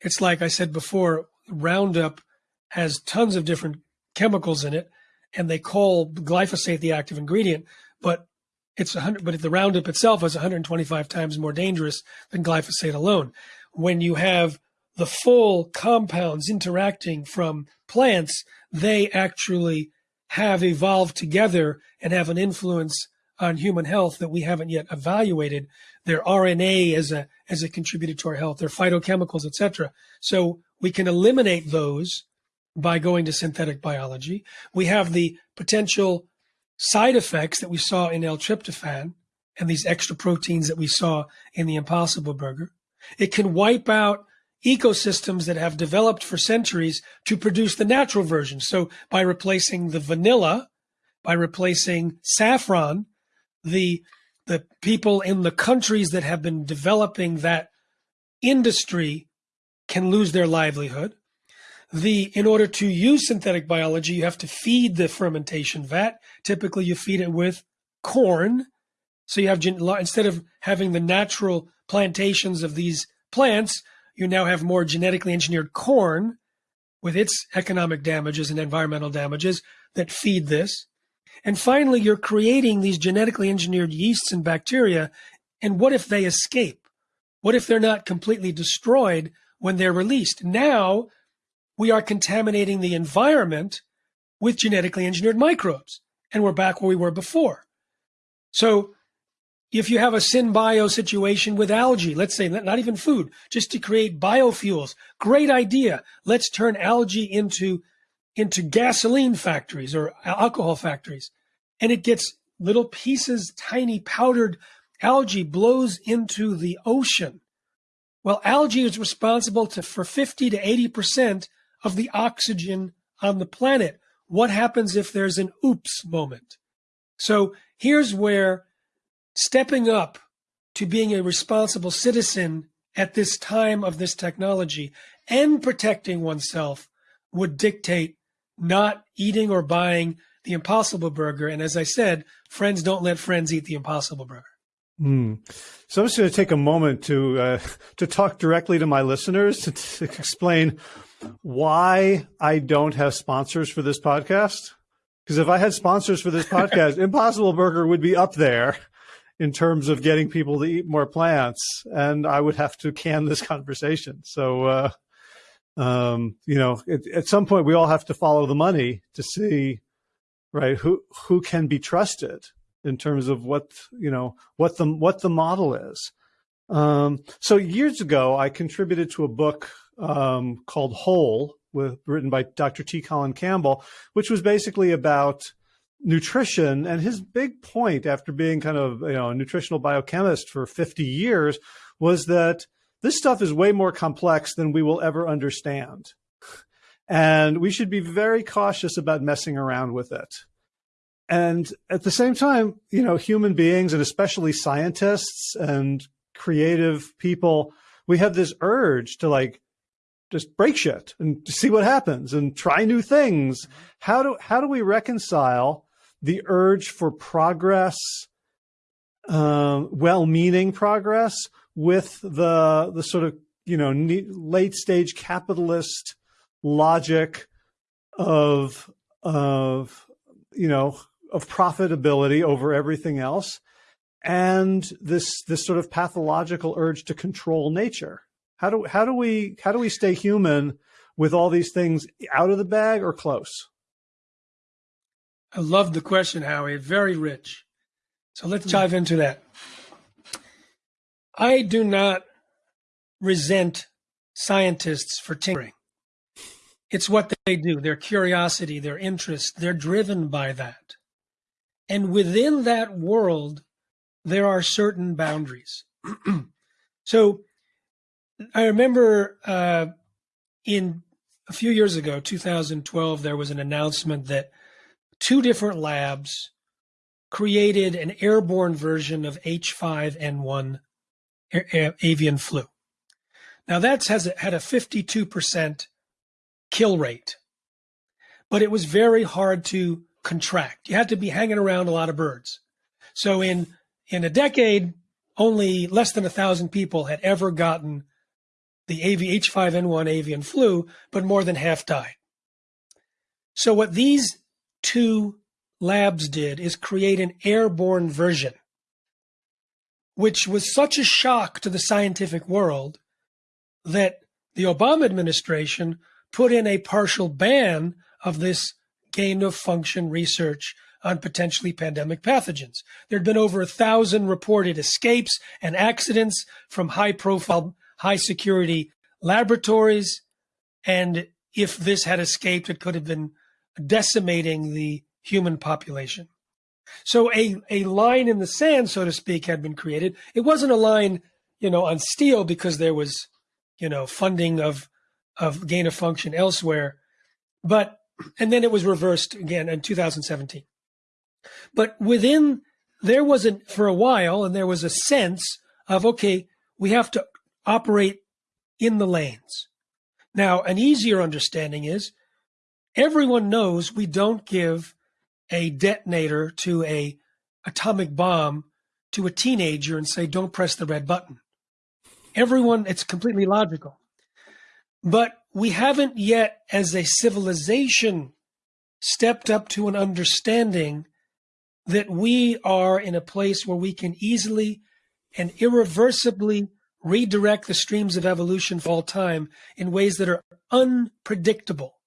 Speaker 2: it's like I said before, Roundup has tons of different chemicals in it, and they call glyphosate the active ingredient, but it's 100, but the Roundup itself is 125 times more dangerous than glyphosate alone. When you have the full compounds interacting from plants, they actually have evolved together and have an influence on human health that we haven't yet evaluated. Their RNA as a as a contributor to our health, their phytochemicals, etc. So we can eliminate those by going to synthetic biology. We have the potential side effects that we saw in L-tryptophan and these extra proteins that we saw in the Impossible Burger. It can wipe out ecosystems that have developed for centuries to produce the natural version. So by replacing the vanilla, by replacing saffron, the the people in the countries that have been developing that industry can lose their livelihood the in order to use synthetic biology, you have to feed the fermentation vat. Typically, you feed it with corn. So you have instead of having the natural plantations of these plants, you now have more genetically engineered corn with its economic damages and environmental damages that feed this. And finally, you're creating these genetically engineered yeasts and bacteria. And what if they escape? What if they're not completely destroyed when they're released? Now we are contaminating the environment with genetically engineered microbes. And we're back where we were before. So if you have a synbio situation with algae, let's say not even food, just to create biofuels, great idea. Let's turn algae into into gasoline factories or alcohol factories. And it gets little pieces, tiny powdered algae blows into the ocean. Well, algae is responsible to, for 50 to 80% of the oxygen on the planet. What happens if there's an oops moment? So here's where stepping up to being a responsible citizen at this time of this technology and protecting oneself would dictate not eating or buying the Impossible Burger. And as I said, friends don't let friends eat the Impossible Burger.
Speaker 1: Mm. So I'm just going to take a moment to uh, to talk directly to my listeners to, to explain why I don't have sponsors for this podcast. Because if I had sponsors for this podcast, (laughs) Impossible Burger would be up there in terms of getting people to eat more plants, and I would have to can this conversation. So, uh, um, you know, it, at some point we all have to follow the money to see, right, who who can be trusted in terms of what you know what the what the model is. Um, so years ago, I contributed to a book um, called Whole, with, written by Dr. T. Colin Campbell, which was basically about nutrition. And his big point after being kind of you know a nutritional biochemist for 50 years was that this stuff is way more complex than we will ever understand. And we should be very cautious about messing around with it. And at the same time, you know, human beings and especially scientists and creative people, we have this urge to like just break shit and see what happens and try new things. How do how do we reconcile the urge for progress, uh, well-meaning progress, with the the sort of you know late stage capitalist logic of of you know of profitability over everything else and this this sort of pathological urge to control nature how do how do we how do we stay human with all these things out of the bag or close?
Speaker 2: I love the question howie. Very rich. So let's hmm. dive into that. I do not resent scientists for tinkering. It's what they do their curiosity their interest. They're driven by that. And within that world, there are certain boundaries. (clears throat) so I remember uh, in a few years ago, 2012, there was an announcement that two different labs created an airborne version of H5N1 avian flu. Now that's has had a 52% kill rate, but it was very hard to contract. You had to be hanging around a lot of birds. So in in a decade, only less than a thousand people had ever gotten the AV H5N1 avian flu, but more than half died. So what these two labs did is create an airborne version, which was such a shock to the scientific world that the Obama administration put in a partial ban of this gain of function research on potentially pandemic pathogens. There had been over a thousand reported escapes and accidents from high profile, high security laboratories. And if this had escaped, it could have been decimating the human population. So a, a line in the sand, so to speak, had been created. It wasn't a line, you know, on steel because there was, you know, funding of, of gain of function elsewhere. But and then it was reversed again in 2017. But within there was a for a while, and there was a sense of okay, we have to operate in the lanes. Now, an easier understanding is everyone knows we don't give a detonator to a atomic bomb to a teenager and say don't press the red button. Everyone, it's completely logical. But we haven't yet, as a civilization, stepped up to an understanding that we are in a place where we can easily and irreversibly redirect the streams of evolution for all time in ways that are unpredictable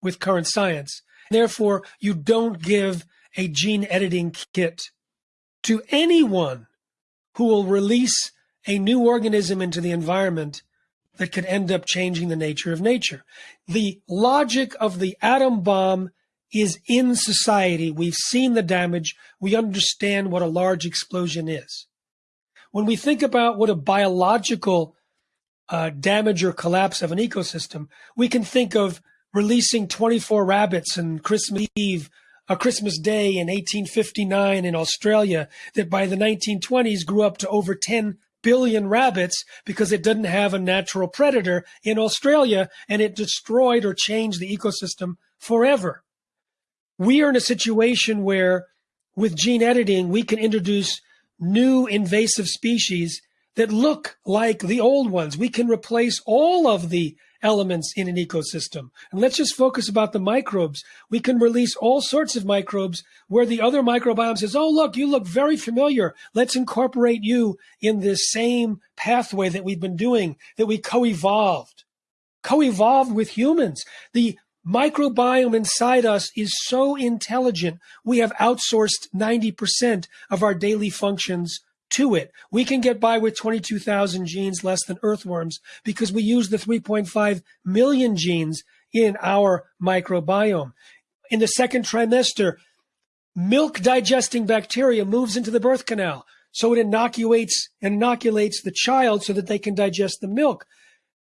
Speaker 2: with current science. Therefore, you don't give a gene editing kit to anyone who will release a new organism into the environment that could end up changing the nature of nature. The logic of the atom bomb is in society. We've seen the damage. We understand what a large explosion is. When we think about what a biological uh, damage or collapse of an ecosystem, we can think of releasing 24 rabbits on Christmas Eve, a Christmas Day in 1859 in Australia that by the 1920s grew up to over 10 billion rabbits because it didn't have a natural predator in Australia and it destroyed or changed the ecosystem forever. We are in a situation where with gene editing, we can introduce new invasive species that look like the old ones. We can replace all of the elements in an ecosystem. And let's just focus about the microbes. We can release all sorts of microbes where the other microbiome says, oh, look, you look very familiar. Let's incorporate you in this same pathway that we've been doing, that we co-evolved, co-evolved with humans. The microbiome inside us is so intelligent. We have outsourced 90% of our daily functions to it. We can get by with 22,000 genes less than earthworms because we use the 3.5 million genes in our microbiome. In the second trimester, milk digesting bacteria moves into the birth canal. So it inoculates inoculates the child so that they can digest the milk.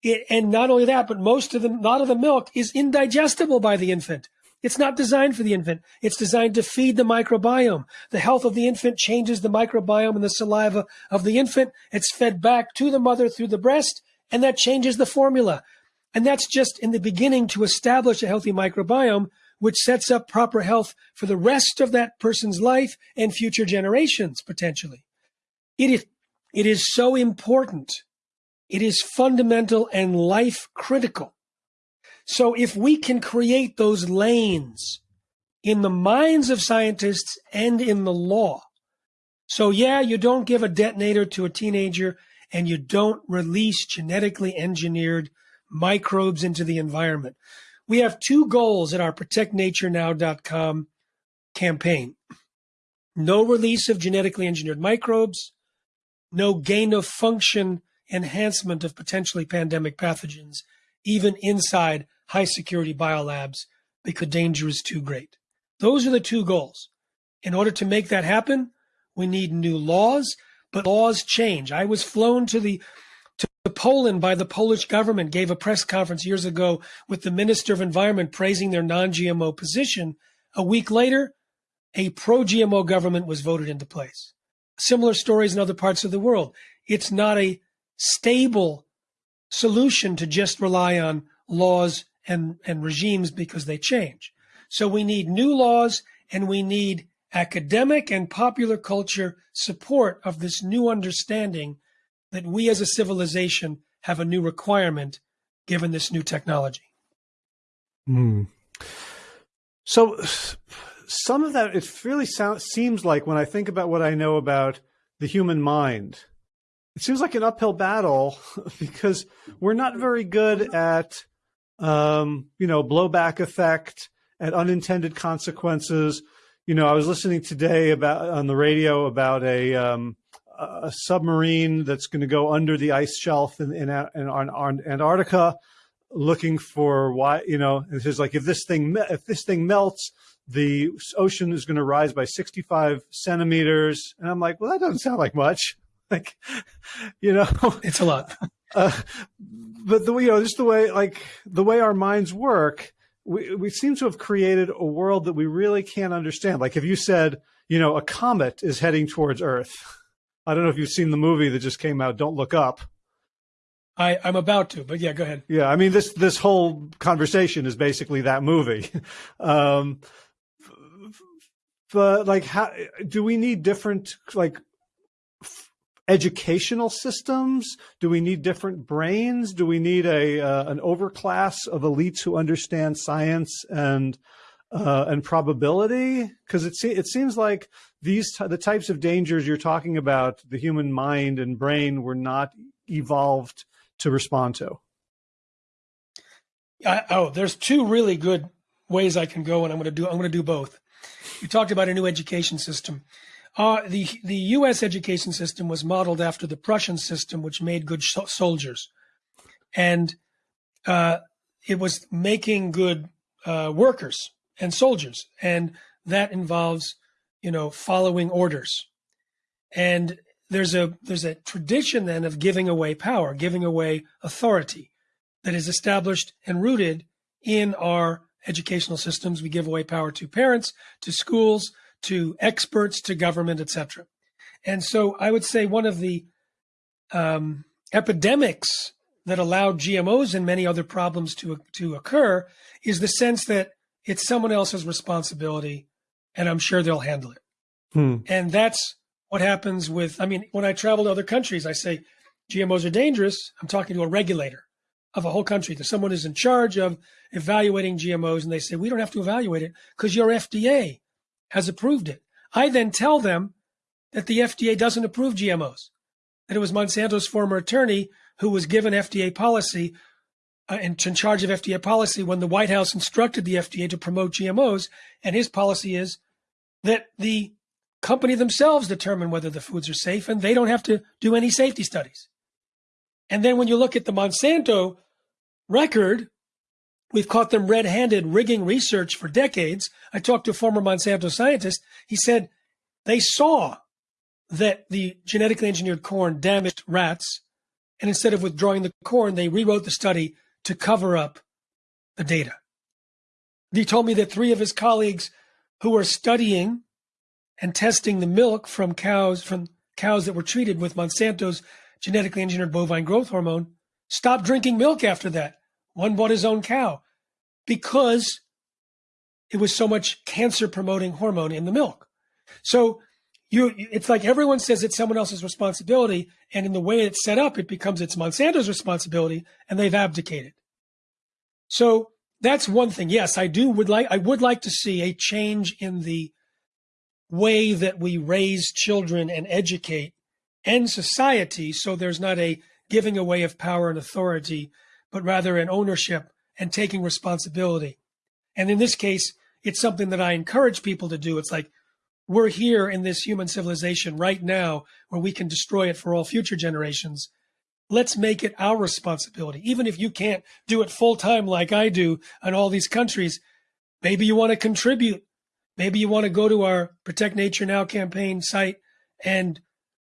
Speaker 2: It, and not only that, but most of the, lot of the milk is indigestible by the infant. It's not designed for the infant. It's designed to feed the microbiome. The health of the infant changes the microbiome in the saliva of the infant. It's fed back to the mother through the breast, and that changes the formula. And that's just in the beginning to establish a healthy microbiome, which sets up proper health for the rest of that person's life and future generations, potentially. It is, it is so important. It is fundamental and life critical so if we can create those lanes in the minds of scientists and in the law, so yeah, you don't give a detonator to a teenager and you don't release genetically engineered microbes into the environment. We have two goals in our protectnaturenow.com campaign. No release of genetically engineered microbes, no gain of function enhancement of potentially pandemic pathogens, even inside high security biolabs because danger is too great. Those are the two goals. In order to make that happen, we need new laws, but laws change. I was flown to the to Poland by the Polish government, gave a press conference years ago with the Minister of Environment praising their non-GMO position. A week later, a pro-GMO government was voted into place. Similar stories in other parts of the world. It's not a stable solution to just rely on laws and, and regimes because they change. So we need new laws and we need academic and popular culture support of this new understanding that we as a civilization have a new requirement given this new technology.
Speaker 1: Mm. So some of that, it really sounds, seems like when I think about what I know about the human mind, it seems like an uphill battle (laughs) because we're not very good at um, you know, blowback effect and unintended consequences. You know, I was listening today about on the radio about a um, a submarine that's going to go under the ice shelf in in, in, in Antarctica, looking for why. You know, it says like if this thing if this thing melts, the ocean is going to rise by 65 centimeters. And I'm like, well, that doesn't sound like much. (laughs) Like, you know,
Speaker 2: it's a lot. (laughs)
Speaker 1: Uh, but the you know just the way like the way our minds work, we we seem to have created a world that we really can't understand. Like if you said, you know, a comet is heading towards Earth. I don't know if you've seen the movie that just came out, Don't Look Up.
Speaker 2: I, I'm about to, but yeah, go ahead.
Speaker 1: Yeah, I mean this this whole conversation is basically that movie. (laughs) um, but like, how do we need different like educational systems? Do we need different brains? Do we need a uh, an overclass of elites who understand science and uh, and probability? Because it se it seems like these the types of dangers you're talking about, the human mind and brain, were not evolved to respond to.
Speaker 2: I, oh, there's two really good ways I can go, and I'm going to do I'm going to do both. You talked about a new education system. Uh, the the U.S. education system was modeled after the Prussian system, which made good sh- soldiers, and uh, it was making good uh, workers and soldiers, and that involves, you know, following orders. And there's a there's a tradition then of giving away power, giving away authority, that is established and rooted in our educational systems. We give away power to parents, to schools, to experts, to government, etc. And so I would say one of the um, epidemics that allowed GMOs and many other problems to, to occur is the sense that it's someone else's responsibility and I'm sure they'll handle it. Hmm. And that's what happens with, I mean, when I travel to other countries, I say GMOs are dangerous. I'm talking to a regulator of a whole country. There's someone who's in charge of evaluating GMOs, and they say, we don't have to evaluate it because your FDA has approved it. I then tell them that the FDA doesn't approve GMOs, that it was Monsanto's former attorney who was given FDA policy uh, in, in charge of FDA policy when the White House instructed the FDA to promote GMOs. And his policy is that the company themselves determine whether the foods are safe and they don't have to do any safety studies. And then when you look at the Monsanto record, we've caught them red handed rigging research for decades. I talked to a former Monsanto scientist. He said they saw that the genetically engineered corn damaged rats. And instead of withdrawing the corn, they rewrote the study to cover up the data. He told me that three of his colleagues who were studying and testing the milk from cows from cows that were treated with Monsanto's genetically engineered bovine growth hormone stopped drinking milk after that. One bought his own cow because it was so much cancer promoting hormone in the milk. So you it's like everyone says it's someone else's responsibility and in the way it's set up it becomes it's Monsanto's responsibility and they've abdicated. So that's one thing. Yes, I do would like I would like to see a change in the way that we raise children and educate and society so there's not a giving away of power and authority, but rather an ownership and taking responsibility. And in this case, it's something that I encourage people to do. It's like we're here in this human civilization right now where we can destroy it for all future generations. Let's make it our responsibility. Even if you can't do it full time like I do in all these countries, maybe you want to contribute. Maybe you want to go to our Protect Nature Now campaign site and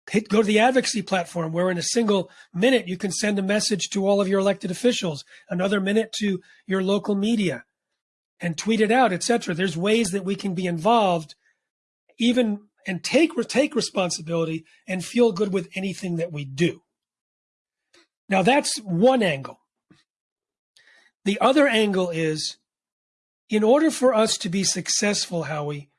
Speaker 2: hit go to the advocacy platform where in a single minute you can send a message to all of your elected officials another minute to your local media and tweet it out etc there's ways that we can be involved even and take take responsibility and feel good with anything that we do. Now that's one angle. The other angle is in order for us to be successful howie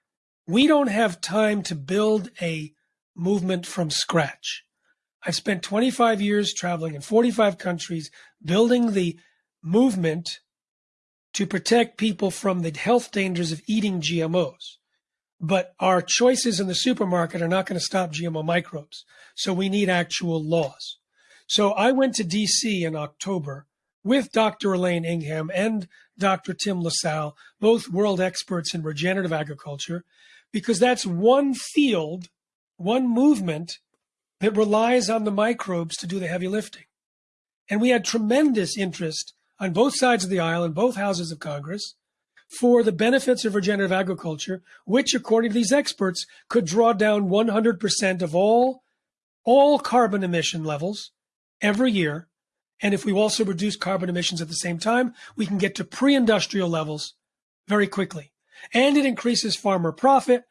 Speaker 2: we don't have time to build a movement from scratch. I've spent 25 years traveling in 45 countries building the movement to protect people from the health dangers of eating GMOs. But our choices in the supermarket are not going to stop GMO microbes. So we need actual laws. So I went to DC in October with Dr. Elaine Ingham and Dr. Tim LaSalle, both world experts in regenerative agriculture, because that's one field one movement that relies on the microbes to do the heavy lifting. And we had tremendous interest on both sides of the aisle in both houses of Congress for the benefits of regenerative agriculture, which, according to these experts, could draw down 100% of all, all carbon emission levels every year. And if we also reduce carbon emissions at the same time, we can get to pre industrial levels very quickly. And it increases farmer profit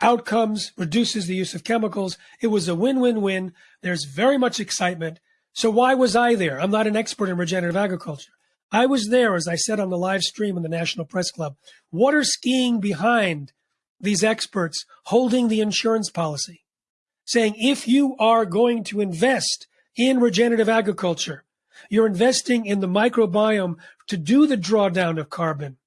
Speaker 2: outcomes, reduces the use of chemicals. It was a win win win. There's very much excitement. So, why was I there? I'm not an expert in regenerative agriculture. I was there, as I said on the live stream in the National Press Club, water skiing behind these experts holding the insurance policy, saying if you are going to invest in regenerative agriculture, you're investing in the microbiome to do the drawdown of carbon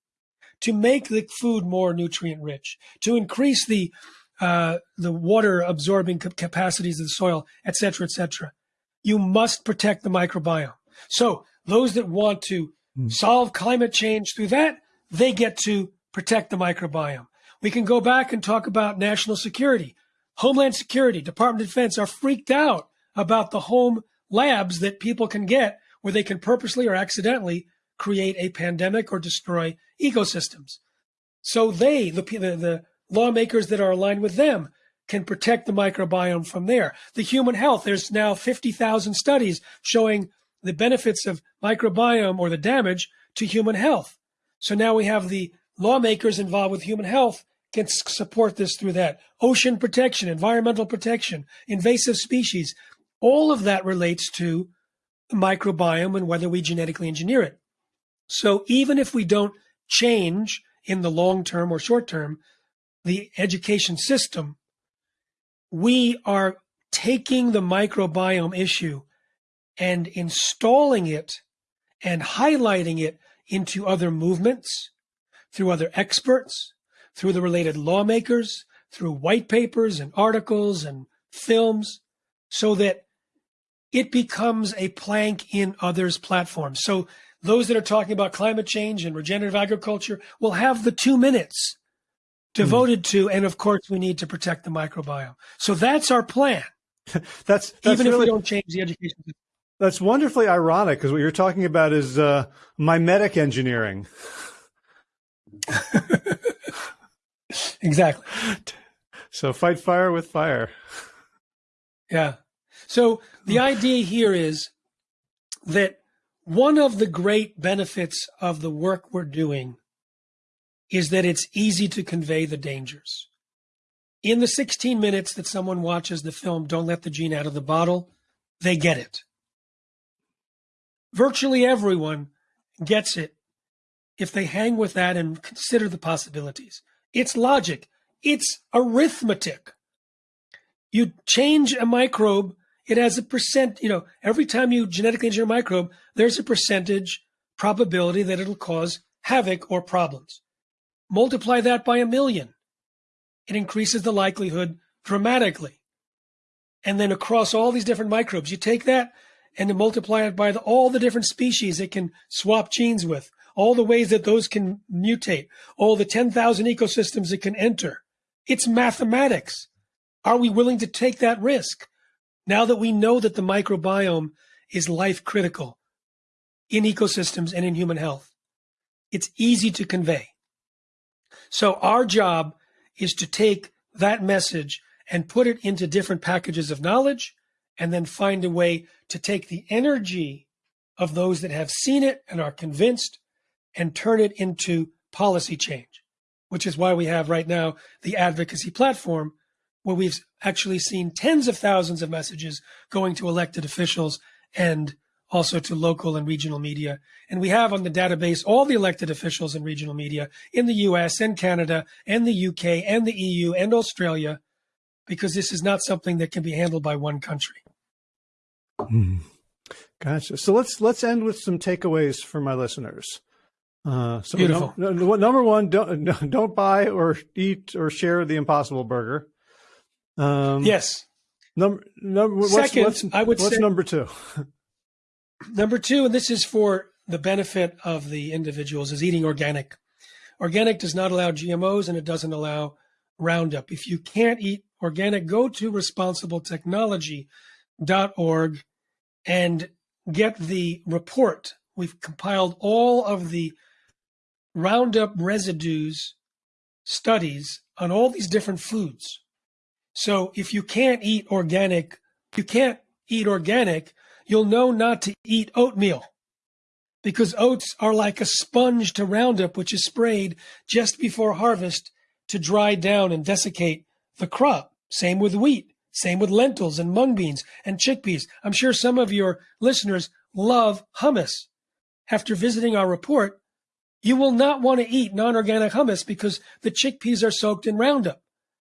Speaker 2: to make the food more nutrient rich, to increase the uh, the water absorbing capacities of the soil, et cetera, et cetera. You must protect the microbiome. So those that want to mm. solve climate change through that, they get to protect the microbiome. We can go back and talk about national security. Homeland Security, Department of Defense are freaked out about the home labs that people can get where they can purposely or accidentally create a pandemic or destroy ecosystems. So they, the, the, the lawmakers that are aligned with them, can protect the microbiome from there. The human health, there's now 50,000 studies showing the benefits of microbiome or the damage to human health. So now we have the lawmakers involved with human health can support this through that. Ocean protection, environmental protection, invasive species, all of that relates to microbiome and whether we genetically engineer it. So even if we don't change in the long term or short term the education system, we are taking the microbiome issue and installing it and highlighting it into other movements, through other experts, through the related lawmakers, through white papers and articles and films, so that it becomes a plank in others' platforms. So those that are talking about climate change and regenerative agriculture will have the two minutes devoted mm. to, and of course, we need to protect the microbiome. So that's our plan. (laughs)
Speaker 1: that's, that's,
Speaker 2: even
Speaker 1: really,
Speaker 2: if we don't change the education system.
Speaker 1: That's wonderfully ironic because what you're talking about is uh, memetic engineering. (laughs)
Speaker 2: exactly. (laughs)
Speaker 1: So fight fire with fire.
Speaker 2: Yeah. So the idea here is that one of the great benefits of the work we're doing is that it's easy to convey the dangers. In the 16 minutes that someone watches the film, Don't Let the Gene Out of the Bottle, they get it. Virtually everyone gets it if they hang with that and consider the possibilities. It's logic, it's arithmetic. You change a microbe, it has a percent, you know, every time you genetically engineer a microbe, there's a percentage probability that it'll cause havoc or problems. Multiply that by a million. It increases the likelihood dramatically. And then across all these different microbes, you take that and you multiply it by the, all the different species it can swap genes with, all the ways that those can mutate, all the 10,000 ecosystems it can enter. It's mathematics. Are we willing to take that risk? Now that we know that the microbiome is life critical in ecosystems and in human health, it's easy to convey. So our job is to take that message and put it into different packages of knowledge and then find a way to take the energy of those that have seen it and are convinced and turn it into policy change, which is why we have right now the advocacy platform where we've actually seen tens of thousands of messages going to elected officials and also to local and regional media. And we have on the database all the elected officials and regional media in the US and Canada and the UK and the EU and Australia, because this is not something that can be handled by one country.
Speaker 1: Mm. Gotcha. So let's let's end with some takeaways for my listeners.
Speaker 2: Uh, so Beautiful.
Speaker 1: Number one, don't (laughs) don't buy or eat or share the Impossible Burger.
Speaker 2: Um, yes.
Speaker 1: Number number. Second, what's, what's, I would what's say, number two? (laughs)
Speaker 2: Number two, and this is for the benefit of the individuals, is eating organic. Organic does not allow GMOs and it doesn't allow Roundup. If you can't eat organic, go to responsibletechnology.org and get the report. We've compiled all of the Roundup residues studies on all these different foods. So if you can't eat organic, you can't eat organic, you'll know not to eat oatmeal because oats are like a sponge to Roundup, which is sprayed just before harvest to dry down and desiccate the crop. Same with wheat, same with lentils and mung beans and chickpeas. I'm sure some of your listeners love hummus. After visiting our report, you will not want to eat non organic hummus because the chickpeas are soaked in Roundup,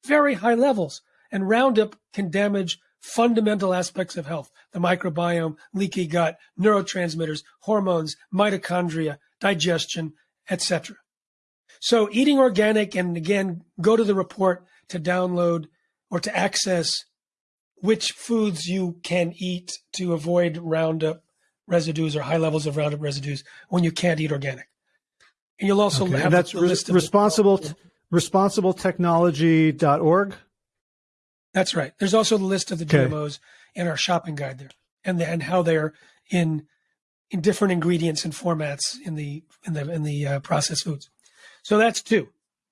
Speaker 2: very high levels, and Roundup can damage fundamental aspects of health the microbiome, leaky gut, neurotransmitters, hormones, mitochondria, digestion, etc. So, eating organic, and again, go to the report to download or to access which foods you can eat to avoid Roundup residues or high levels of Roundup residues when you can't eat organic. And you'll also okay. have
Speaker 1: and that's
Speaker 2: the list
Speaker 1: responsible, responsibletechnology.org.
Speaker 2: That's right. There's also the list of the
Speaker 1: Okay.
Speaker 2: GMOs in our shopping guide there, and the, and how they're in in different ingredients and formats in the in the in the uh, processed foods. So that's two.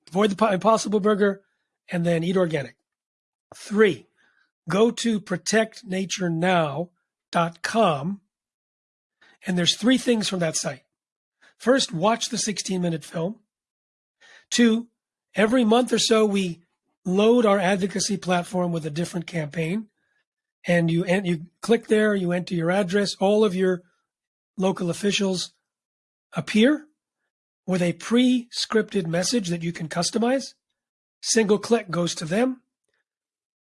Speaker 2: Avoid the Impossible Burger, and then eat organic. Three. Go to protectnaturenow.com, and there's three things from that site. First, watch the 16 minute film. Two, every month or so, we load our advocacy platform with a different campaign. And you and you click there, you enter your address, all of your local officials appear with a pre-scripted message that you can customize. Single click goes to them.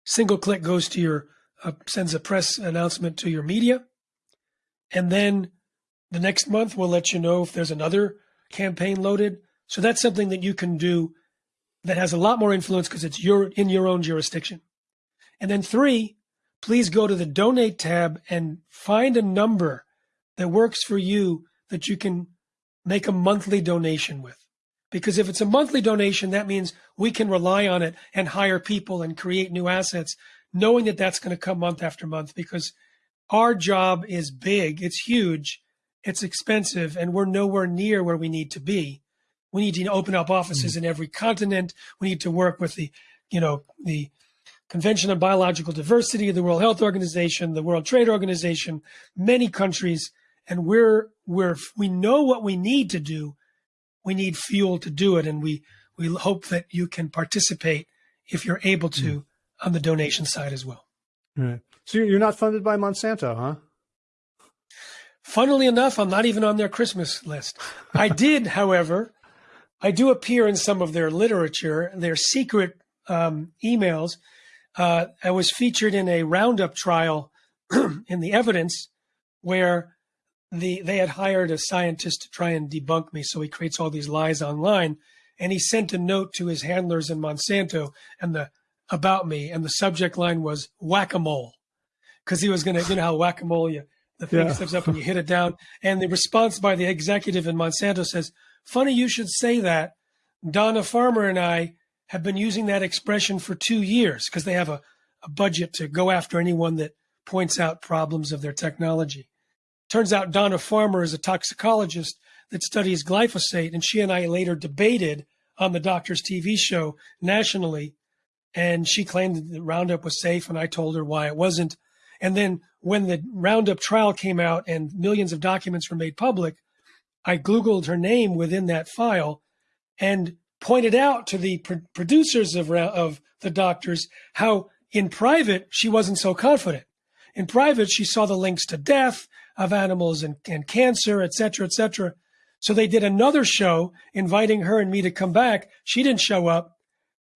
Speaker 2: Single click goes to your uh, sends a press announcement to your media, and then the next month we'll let you know if there's another campaign loaded. So that's something that you can do that has a lot more influence because it's your in your own jurisdiction. And then three, please go to the donate tab and find a number that works for you that you can make a monthly donation with. Because if it's a monthly donation, that means we can rely on it and hire people and create new assets, knowing that that's going to come month after month. Because our job is big, it's huge, it's expensive, and we're nowhere near where we need to be. We need to open up offices mm. in every continent. We need to work with the, you know, the Convention on Biological Diversity, the World Health Organization, the World Trade Organization, many countries, and we're we're we know what we need to do. We need fuel to do it, and we we hope that you can participate if you're able to mm. on the donation side as well.
Speaker 1: Right. So you're you're not funded by Monsanto, huh?
Speaker 2: Funnily enough, I'm not even on their Christmas list. I did, however, I do appear in some of their literature, their secret um, emails. Uh, I was featured in a Roundup trial (clears throat) in the evidence where the they had hired a scientist to try and debunk me. So he creates all these lies online, and he sent a note to his handlers in Monsanto and the about me, and the subject line was whack a mole, because he was going to, you know how whack a mole you the thing
Speaker 1: Yeah.
Speaker 2: steps up and you hit it down, and the response by the executive in Monsanto says, "Funny you should say that. Donna Farmer and I have been using that expression for two years because they have a, a budget to go after anyone that points out problems of their technology. Turns out Donna Farmer is a toxicologist that studies glyphosate, and she and I later debated on the doctor's TV show nationally. And she claimed that Roundup was safe, and I told her why it wasn't. And then when the Roundup trial came out and millions of documents were made public, I Googled her name within that file and pointed out to the pro- producers of, of the doctors how in private she wasn't so confident. In private, she saw the links to death of animals and, and cancer, et cetera, et cetera. So they did another show inviting her and me to come back. She didn't show up.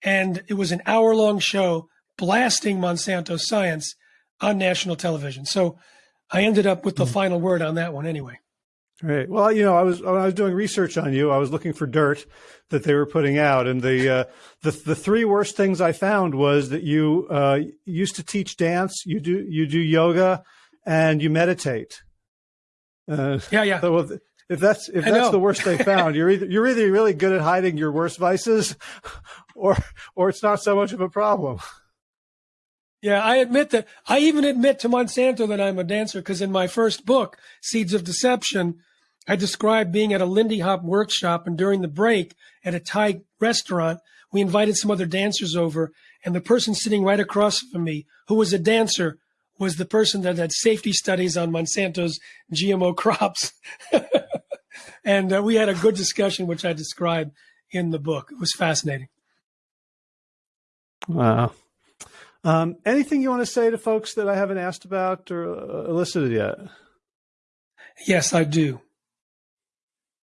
Speaker 2: And it was an hour long show blasting Monsanto science on national television. So I ended up with the mm-hmm. final word on that one anyway.
Speaker 1: Right. Well, you know, I was when I was doing research on you, I was looking for dirt that they were putting out, and the uh, the the three worst things I found was that you uh, used to teach dance, you do you do yoga, and you meditate. Uh,
Speaker 2: Yeah, yeah.
Speaker 1: so if- if that's if that's the worst they found, you're either you're either really good at hiding your worst vices, (laughs) or or it's not so much of a problem.
Speaker 2: Yeah, I admit that. I even admit to Monsanto that I'm a dancer because in my first book, Seeds of Deception, I described being at a Lindy Hop workshop and during the break at a Thai restaurant, we invited some other dancers over, and the person sitting right across from me, who was a dancer, was the person that had safety studies on Monsanto's GMO (laughs) crops. (laughs) and uh, we had a good discussion, which I describe in the book. It was fascinating.
Speaker 1: Wow. Um, anything you want to say to folks that I haven't asked about or uh, elicited yet?
Speaker 2: Yes, I do.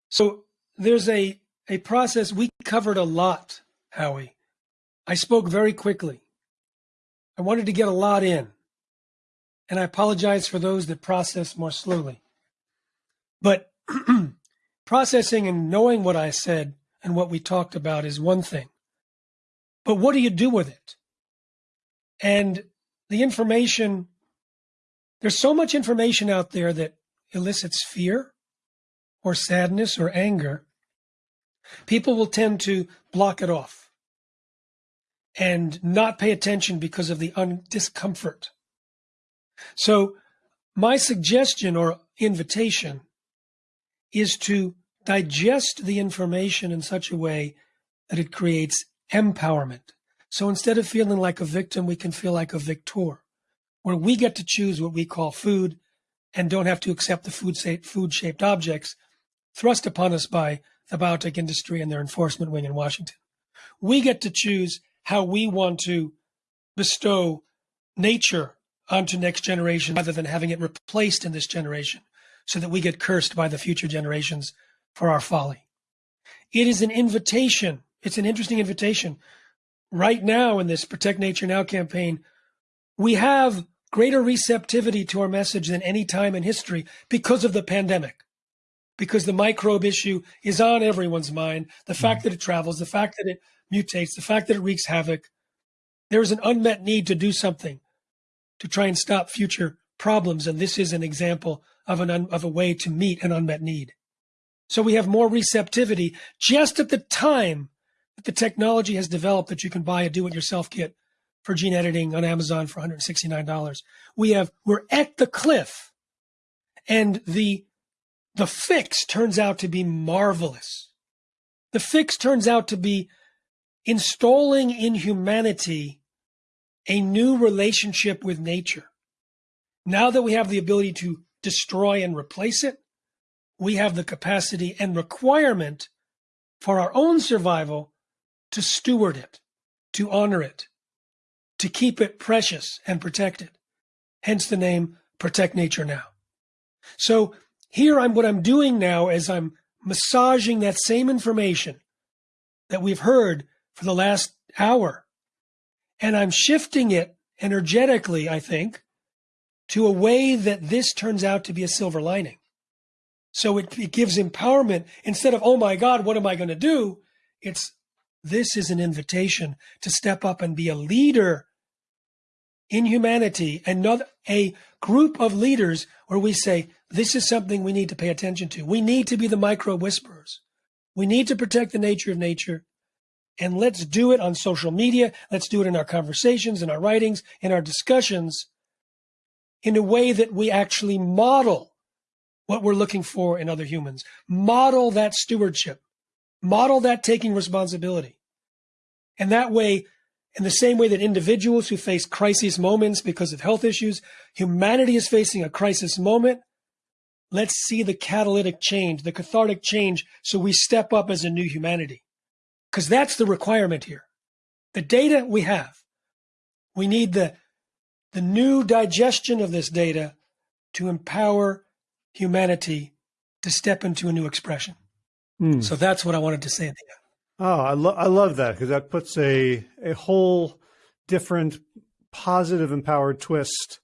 Speaker 2: So there's a, a process. We covered a lot, Howie. I spoke very quickly. I wanted to get a lot in. And I apologize for those that process more slowly. But (clears throat) processing and knowing what I said and what we talked about is one thing. But what do you do with it? And the information, there's so much information out there that elicits fear or sadness or anger, people will tend to block it off. and not pay attention because of the un- discomfort. So, my suggestion or invitation is to digest the information in such a way that it creates empowerment. So instead of feeling like a victim, we can feel like a victor, where we get to choose what we call food and don't have to accept the food shaped objects thrust upon us by the biotech industry and their enforcement wing in Washington. We get to choose how we want to bestow nature onto next generation rather than having it replaced in this generation so that we get cursed by the future generations for our folly. It is an invitation. It's an interesting invitation. Right now, in this Protect Nature Now campaign, we have greater receptivity to our message than any time in history because of the pandemic, because the microbe issue is on everyone's mind. The fact mm. that it travels, the fact that it mutates, the fact that it wreaks havoc. There is an unmet need to do something to try and stop future problems. And this is an example of, an un, of a way to meet an unmet need. So we have more receptivity just at the time that the technology has developed that you can buy a do-it-yourself kit for gene editing on Amazon for $169. We have we're at the cliff. And the the fix turns out to be marvelous. The fix turns out to be installing in humanity a new relationship with nature. Now that we have the ability to destroy and replace it, we have the capacity and requirement for our own survival to steward it, to honor it, to keep it precious and protected. Hence the name Protect Nature Now. So here I'm what I'm doing now is I'm massaging that same information that we've heard for the last hour. And I'm shifting it energetically, I think, to a way that this turns out to be a silver lining. So it, it gives empowerment instead of, oh my God, what am I going to do? It's this is an invitation to step up and be a leader in humanity and not a group of leaders where we say, this is something we need to pay attention to. We need to be the micro whisperers. We need to protect the nature of nature. And let's do it on social media. Let's do it in our conversations, in our writings, in our discussions, in a way that we actually model what we're looking for in other humans. Model that stewardship, model that taking responsibility. And that way, in the same way that individuals who face crisis moments because of health issues, humanity is facing a crisis moment. Let's see the catalytic change, the cathartic change, so we step up as a new humanity. Because that's the requirement here. The data we have, we need the, the new digestion of this data to empower humanity to step into a new expression. Mm. So that's what I wanted to say at the end.
Speaker 1: Oh, I, lo- I love that because that puts a, a whole different positive empowered twist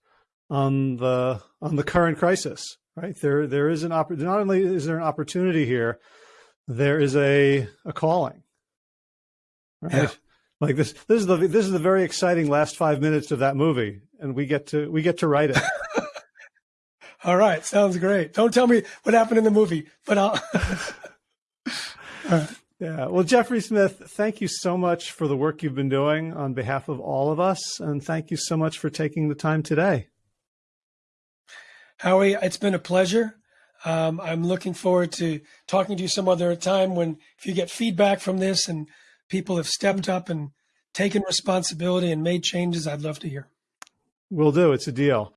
Speaker 1: on the on the current crisis right there there is an opp- not only is there an opportunity here there is a a calling right yeah. like this this is the this is the very exciting last 5 minutes of that movie and we get to we get to write it (laughs)
Speaker 2: All right, sounds great. Don't tell me what happened in the movie, but I'll. (laughs)
Speaker 1: Yeah. Well, Jeffrey Smith, thank you so much for the work you've been doing on behalf of all of us. And thank you so much for taking the time today.
Speaker 2: Howie, it's been a pleasure. Um, I'm looking forward to talking to you some other time when, if you get feedback from this and people have stepped up and taken responsibility and made changes, I'd love to hear.
Speaker 1: Will do. It's a deal.